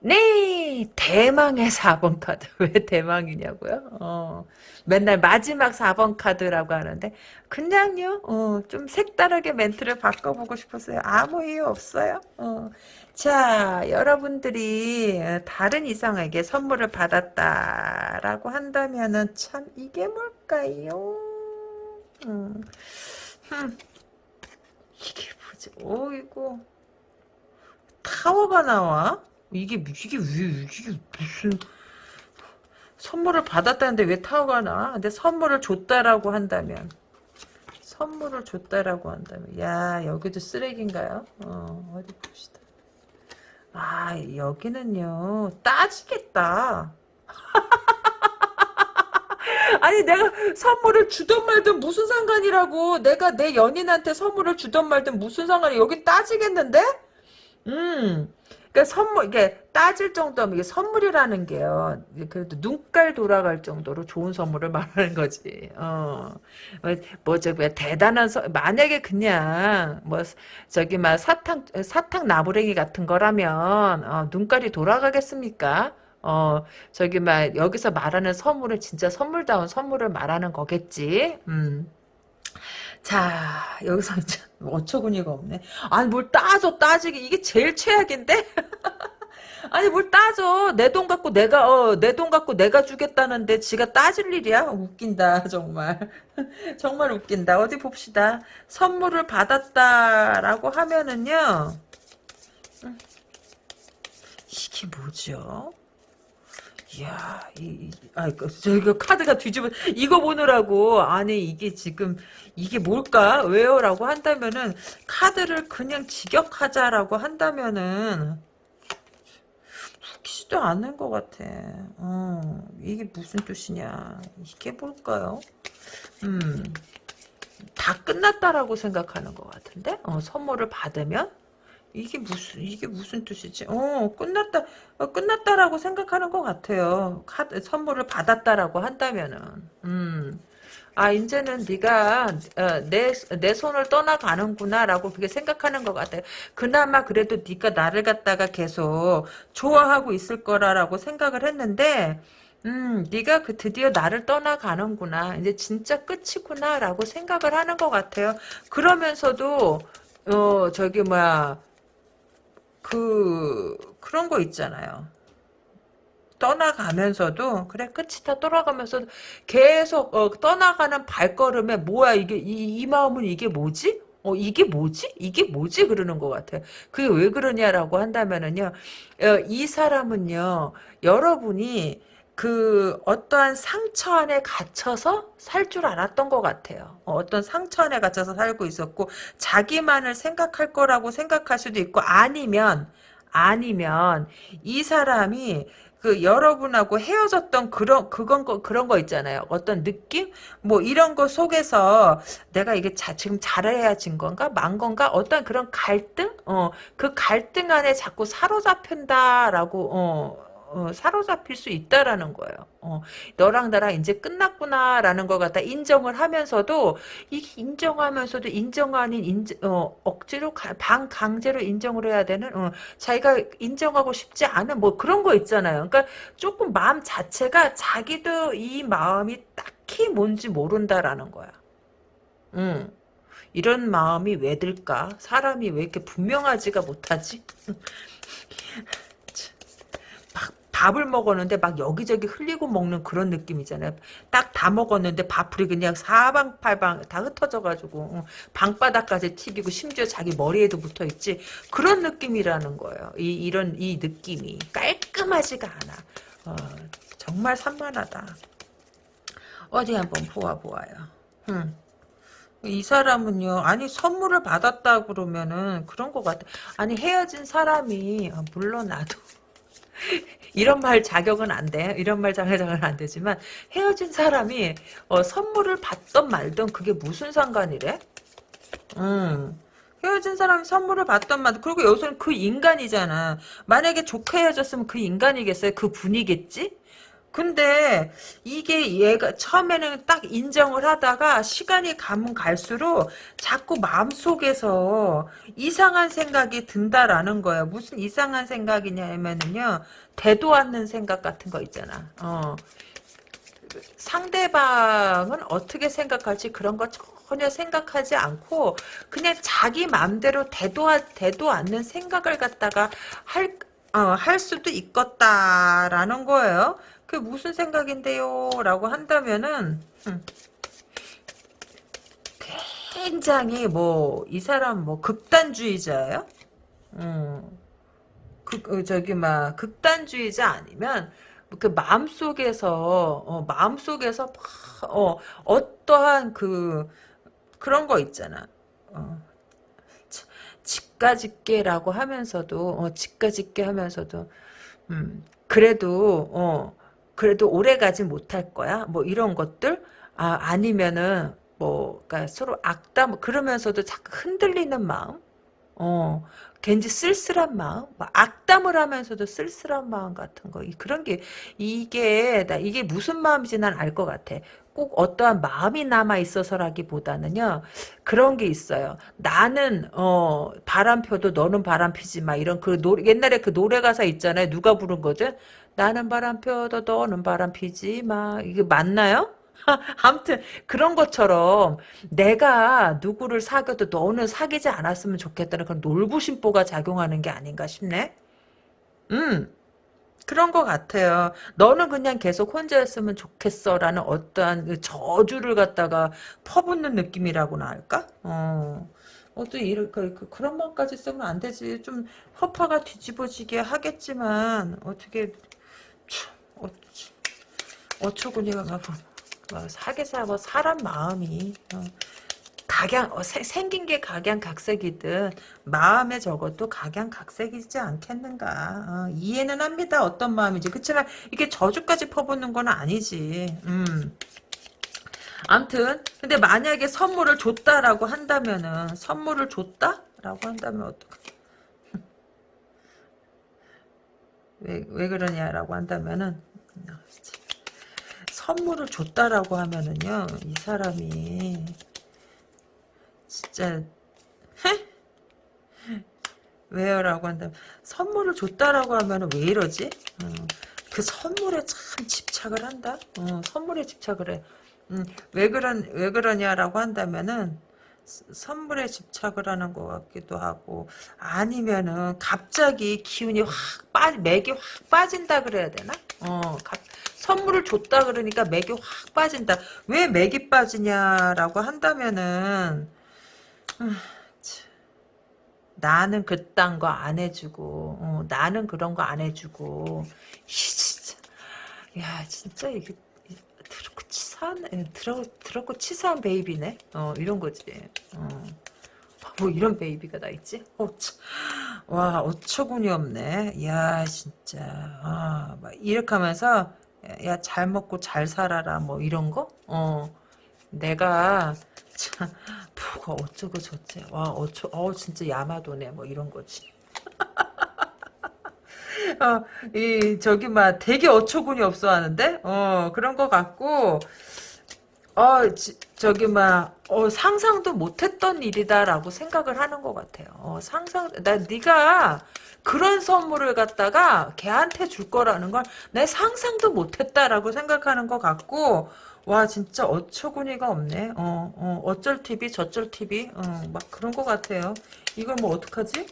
네, 대망의 4번 카드. 왜 대망이냐고요? 어, 맨날 마지막 4번 카드라고 하는데, 그냥요, 어, 좀 색다르게 멘트를 바꿔보고 싶었어요. 아무 이유 없어요. 어. 자, 여러분들이 다른 이성에게 선물을 받았다라고 한다면은 참 이게 뭘까요? 음, 음. 이게 뭐지? 오이고 타워가 나와? 이게 이게 왜 이게 무슨 선물을 받았다는데 왜 타워가 나? 근데 선물을 줬다라고 한다면 선물을 줬다라고 한다면 야 여기도 쓰레기인가요? 어 어디 봅시다. 아 여기는요 따지겠다. 아니 내가 선물을 주던 말든 무슨 상관이라고 내가 내 연인한테 선물을 주던 말든 무슨 상관이 여기 따지겠는데? 음 그러니까 선물 이게 따질 정도면 이게 선물이라는 게요. 그래도 눈깔 돌아갈 정도로 좋은 선물을 말하는 거지. 어. 뭐 저기 대단한 서, 만약에 그냥 뭐 저기 막 사탕 사탕 나부랭이 같은 거라면 어, 눈깔이 돌아가겠습니까? 어 저기 막 여기서 말하는 선물을 진짜 선물다운 선물을 말하는 거겠지. 음. 자 여기서 어처구니가 없네. 아니 뭘 따져 따지기 이게 제일 최악인데? 아니 뭘 따져. 내 돈 갖고 내가 어, 내 돈 갖고 내가 주겠다는데 지가 따질 일이야? 웃긴다 정말. 정말 웃긴다. 어디 봅시다. 선물을 받았다라고 하면은요. 이게 뭐죠 이야, 이, 아, 저희가 카드가 뒤집어, 이거 보느라고, 아니, 이게 지금, 이게 뭘까? 왜요? 라고 한다면은, 카드를 그냥 직역하자라고 한다면은, 웃기지도 않는 것 같아. 어, 이게 무슨 뜻이냐. 이게 뭘까요? 음, 다 끝났다라고 생각하는 것 같은데? 어, 선물을 받으면? 이게 무슨 이게 무슨 뜻이지? 어 끝났다 어, 끝났다라고 생각하는 것 같아요. 카드 선물을 받았다라고 한다면은 음. 아 이제는 네가 어, 내, 내 손을 떠나가는구나라고 그게 생각하는 것 같아요. 그나마 그래도 네가 나를 갖다가 계속 좋아하고 있을 거라라고 생각을 했는데 음, 네가 그 드디어 나를 떠나가는구나. 이제 진짜 끝이구나라고 생각을 하는 것 같아요. 그러면서도 어 저기 뭐야 그 그런 거 있잖아요. 떠나가면서도 그래 끝이 다 돌아가면서도 계속 어, 떠나가는 발걸음에 뭐야 이게 이, 이 마음은 이게 뭐지? 어 이게 뭐지? 이게 뭐지? 그러는 것 같아요. 그게 왜 그러냐라고 한다면은요, 어, 이 사람은요 여러분이 그 어떠한 상처 안에 갇혀서 살 줄 알았던 것 같아요. 어, 어떤 상처 안에 갇혀서 살고 있었고 자기만을 생각할 거라고 생각할 수도 있고 아니면 아니면 이 사람이 그 여러분하고 헤어졌던 그런 그건 거 그런 거 있잖아요. 어떤 느낌? 뭐 이런 거 속에서 내가 이게 자, 지금 잘해야진 건가? 만 건가? 어떤 그런 갈등? 어, 그 갈등 안에 자꾸 사로잡힌다라고 어 어, 사로잡힐 수 있다라는 거예요. 어, 너랑 나랑 이제 끝났구나라는 걸 갖다 인정을 하면서도 이 인정하면서도 인정 아닌 인정, 어, 억지로 가, 반강제로 인정을 해야 되는 어, 자기가 인정하고 싶지 않은 뭐 그런 거 있잖아요. 그러니까 조금 마음 자체가 자기도 이 마음이 딱히 뭔지 모른다라는 거야. 음. 이런 마음이 왜 들까? 사람이 왜 이렇게 분명하지가 못하지? 밥을 먹었는데 막 여기저기 흘리고 먹는 그런 느낌이잖아요. 딱 다 먹었는데 밥풀이 그냥 사방팔방 다 흩어져가지고 방바닥까지 튀기고 심지어 자기 머리에도 붙어있지 그런 느낌이라는 거예요. 이, 이런 이 느낌이 깔끔하지가 않아. 어, 정말 산만하다. 어디 한번 보아보아요. 음. 이 사람은요, 아니, 선물을 받았다 그러면은 그런 것 같아. 아니, 헤어진 사람이, 아, 물론 나도 이런 말 자격은 안 돼. 이런 말 자격은 안 되지만 헤어진 사람이 어, 선물을 받던 말던 그게 무슨 상관이래? 음. 헤어진 사람이 선물을 받던 말 그리고 여기서는 그 인간이잖아. 만약에 좋게 헤어졌으면 그 인간이겠어요? 그 분이겠지? 근데 이게 얘가 처음에는 딱 인정을 하다가 시간이 가면 갈수록 자꾸 마음속에서 이상한 생각이 든다라는 거예요. 무슨 이상한 생각이냐면은요. 대도 않는 생각 같은 거 있잖아. 어. 상대방은 어떻게 생각할지 그런 거 전혀 생각하지 않고 그냥 자기 마음대로 대도, 대도 않는 생각을 갖다가 할, 어, 할 수도 있겠다라는 거예요. 그게 무슨 생각인데요? 라고 한다면은 음, 굉장히 뭐 이 사람 뭐 극단주의자예요? 음, 극, 어, 저기 막 극단주의자 아니면 그 마음속에서 어, 마음속에서 어, 어떠한 그 그런 거 있잖아. 어, 집가집게라고 하면서도 어, 집가집게 하면서도 음, 그래도 어, 그래도 오래 가지 못할 거야. 뭐 이런 것들 아 아니면은 뭐 그러니까 서로 악담 그러면서도 자꾸 흔들리는 마음. 어, 괜히 쓸쓸한 마음, 뭐 악담을 하면서도 쓸쓸한 마음 같은 거, 그런 게, 이게, 나 이게 무슨 마음인지 난 알 것 같아. 꼭 어떠한 마음이 남아 있어서라기보다는요, 그런 게 있어요. 나는, 어, 바람 펴도 너는 바람 피지 마. 이런 그 노래, 옛날에 그 노래 가사 있잖아요. 누가 부른 거죠? 나는 바람 펴도 너는 바람 피지 마. 이게 맞나요? 아무튼 그런 것처럼 내가 누구를 사귀어도 너는 사귀지 않았으면 좋겠다는 그런 놀부심보가 작용하는 게 아닌가 싶네. 음. 그런 것 같아요. 너는 그냥 계속 혼자였으면 좋겠어라는 어떠한 그 저주를 갖다가 퍼붓는 느낌이라고나 할까? 어. 어떤 이런 그, 그, 그런 말까지 쓰면 안 되지. 좀 허파가 뒤집어지게 하겠지만 어떻게 어, 어처구니가 가고 뭐, 사계사 뭐 사람 마음이 어, 각양 어, 세, 생긴 게 각양각색이든 마음에 적어도 각양각색이지 않겠는가. 어, 이해는 합니다. 어떤 마음인지. 그렇지만 이게 저주까지 퍼붓는 건 아니지. 음. 암튼 근데 만약에 선물을 줬다라고 한다면은 선물을 줬다라고 한다면 어떡해 왜, 왜 그러냐라고 한다면은 선물을 줬다라고 하면은요 이 사람이 진짜 헤? 왜요? 라고 한다면 선물을 줬다라고 하면은 왜 이러지? 어, 그 선물에 참 집착을 한다. 어, 선물에 집착을 해. 음, 왜 그런 왜 그러냐라고 한다면은 선물에 집착을 하는 것 같기도 하고 아니면은 갑자기 기운이 확 빠, 맥이 확 빠진다 그래야 되나? 어, 갑, 선물을 줬다 그러니까 맥이 확 빠진다. 왜 맥이 빠지냐라고 한다면은 음, 나는 그딴 거 안 해주고 어, 나는 그런 거 안 해주고. 이 진짜. 야 진짜 이게 드럽고 치사한 드럽, 드럽고 치사한 베이비네? 어 이런 거지. 어. 뭐 이런 베이비가 다 있지? 어처, 와 어처구니 없네. 야 진짜. 아, 막 이렇게 하면서 야 잘 먹고 잘 살아라 뭐 이런 거? 어. 내가 참 뭐가 어쩌고 저쩌 와 어쩌 어 진짜 야마도네 뭐 이런 거지. 어, 이 저기 막 되게 어처구니 없어 하는데? 어 그런 거 같고 어 지, 저기 막 어, 상상도 못했던 일이다라고 생각을 하는 것 같아요. 어, 상상 나 네가 그런 선물을 갖다가 걔한테 줄 거라는 걸 내 상상도 못했다라고 생각하는 것 같고 와 진짜 어처구니가 없네. 어, 어 어쩔 TV 저쩔 TV 어, 막 그런 것 같아요. 이걸 뭐 어떡하지?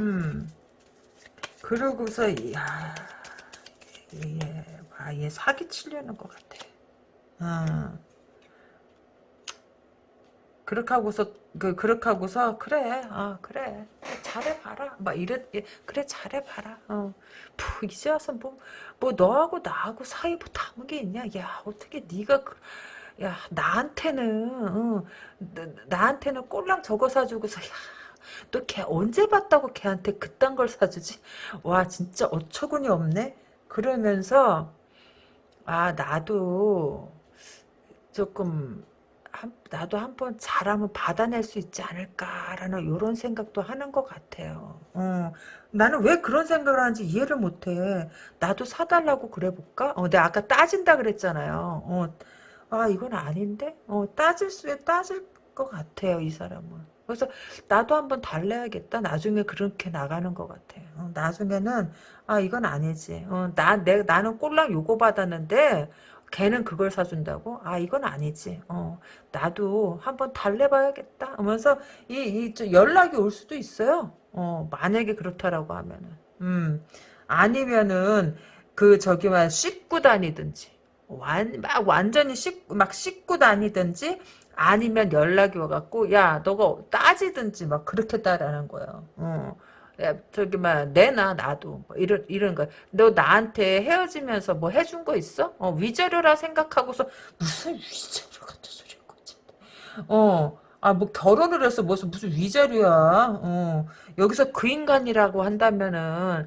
음. 그러고서 야, 얘, 와, 얘 사기 치려는 것 같아. 어. 그렇게 하고서 그 그렇게 하고서 그래 아 그래 잘해봐라 막 이래 그래 잘해봐라 어 푸, 이제 와서 뭐뭐 너하고 나하고 사이 뭐 담은 게 있냐 야 어떻게 네가 그, 야 나한테는 어, 나, 한테는 꼴랑 저거 사주고서 야너걔 언제 봤다고 걔한테 그딴 걸 사주지? 와 진짜 어처구니 없네. 그러면서 아 나도 조금 한, 나도 한번 잘하면 받아낼 수 있지 않을까라는 이런 생각도 하는 것 같아요. 어, 나는 왜 그런 생각을 하는지 이해를 못해. 나도 사달라고 그래볼까? 어, 내가 아까 따진다 그랬잖아요. 어, 아 이건 아닌데? 어, 따질 수에 따질 것 같아요 이 사람은. 그래서 나도 한번 달래야겠다. 나중에 그렇게 나가는 것 같아. 어, 나중에는 아 이건 아니지. 어, 나 내, 나는 꼴랑 요거 받았는데 걔는 그걸 사준다고? 아 이건 아니지. 어, 나도 한번 달래봐야겠다. 하면서 이, 이 연락이 올 수도 있어요. 어, 만약에 그렇다라고 하면은. 음 아니면은 그 저기만 씻고 다니든지 완, 막 완전히 씻, 막 씻고 다니든지 아니면 연락이 와갖고 야 너가 따지든지 막 그렇게 따라는 거예요. 어. 야, 저기 막 내놔 나도 뭐 이런 이런 거. 너 나한테 헤어지면서 뭐 해준 거 있어? 어, 위자료라 생각하고서 무슨 위자료 같은 소리 거지. 어. 아, 뭐 결혼을 해서 무슨 무슨 위자료야. 어. 여기서 그 인간이라고 한다면은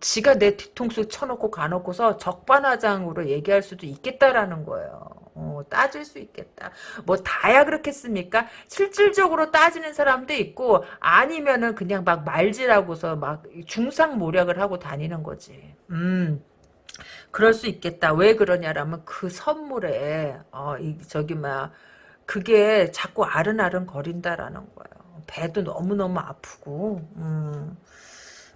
지가 내 뒤통수 쳐놓고 가놓고서 적반하장으로 얘기할 수도 있겠다라는 거예요. 어, 따질 수 있겠다. 뭐 다야 그렇겠습니까? 실질적으로 따지는 사람도 있고 아니면은 그냥 막 말질하고서 막 중상모략을 하고 다니는 거지. 음. 그럴 수 있겠다. 왜 그러냐라면 그 선물에 어, 이, 저기 막 그게 자꾸 아른아른 거린다라는 거예요. 배도 너무너무 아프고 음.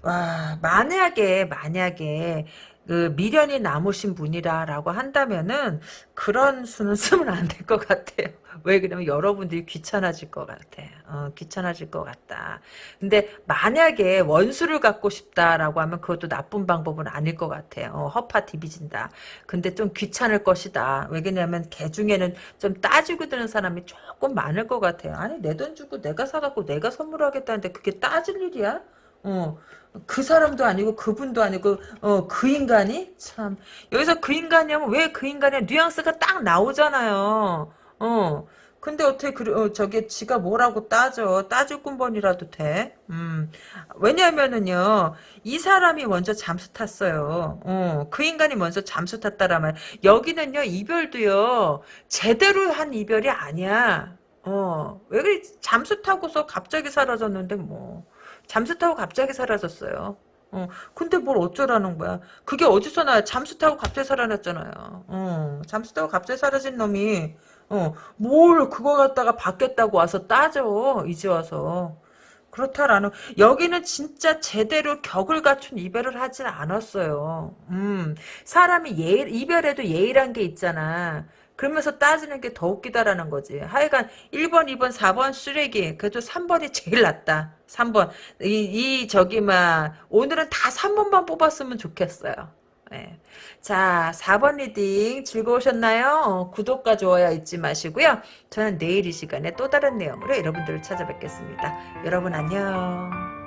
와 만약에 만약에 그 미련이 남으신 분이라라고 한다면은 그런 수는 쓰면 안 될 것 같아요. 왜 그러면 여러분들이 귀찮아질 것 같아. 어, 귀찮아질 것 같다. 근데 만약에 원수를 갖고 싶다라고 하면 그것도 나쁜 방법은 아닐 것 같아요. 어, 허파 디비진다. 근데 좀 귀찮을 것이다. 왜냐면 개 중에는 좀 따지고 드는 사람이 조금 많을 것 같아요. 아니 내 돈 주고 내가 사갖고 내가 선물하겠다는데 그게 따질 일이야? 어, 그 사람도 아니고 그분도 아니고 어, 그 인간이 참 여기서 그 인간이면 왜 그 인간의 뉘앙스가 딱 나오잖아요. 어. 근데 어떻게 그 어, 저게 지가 뭐라고 따져 따질 군번이라도 돼. 음. 왜냐면은요. 이 사람이 먼저 잠수 탔어요. 어. 그 인간이 먼저 잠수 탔다라면 여기는요. 이별도요. 제대로 한 이별이 아니야. 어. 왜 그래 잠수 타고서 갑자기 사라졌는데 뭐. 잠수 타고 갑자기 사라졌어요. 어, 근데 뭘 어쩌라는 거야. 그게 어디서 나야. 잠수 타고 갑자기 사라졌잖아요. 어, 잠수 타고 갑자기 사라진 놈이, 어, 뭘 그거 갖다가 바뀌었다고 와서 따져. 이제 와서. 그렇다라는 여기는 진짜 제대로 격을 갖춘 이별을 하진 않았어요. 음 사람이 예 이별에도 예의란 게 있잖아. 그러면서 따지는 게 더 웃기다라는 거지. 하여간 1번, 2번, 4번 쓰레기. 그래도 3번이 제일 낫다. 3번. 이, 이 저기 막 오늘은 다 3번만 뽑았으면 좋겠어요. 예. 자, 4번 리딩 즐거우셨나요? 어, 구독과 좋아요 잊지 마시고요. 저는 내일 이 시간에 또 다른 내용으로 여러분들을 찾아뵙겠습니다. 여러분 안녕.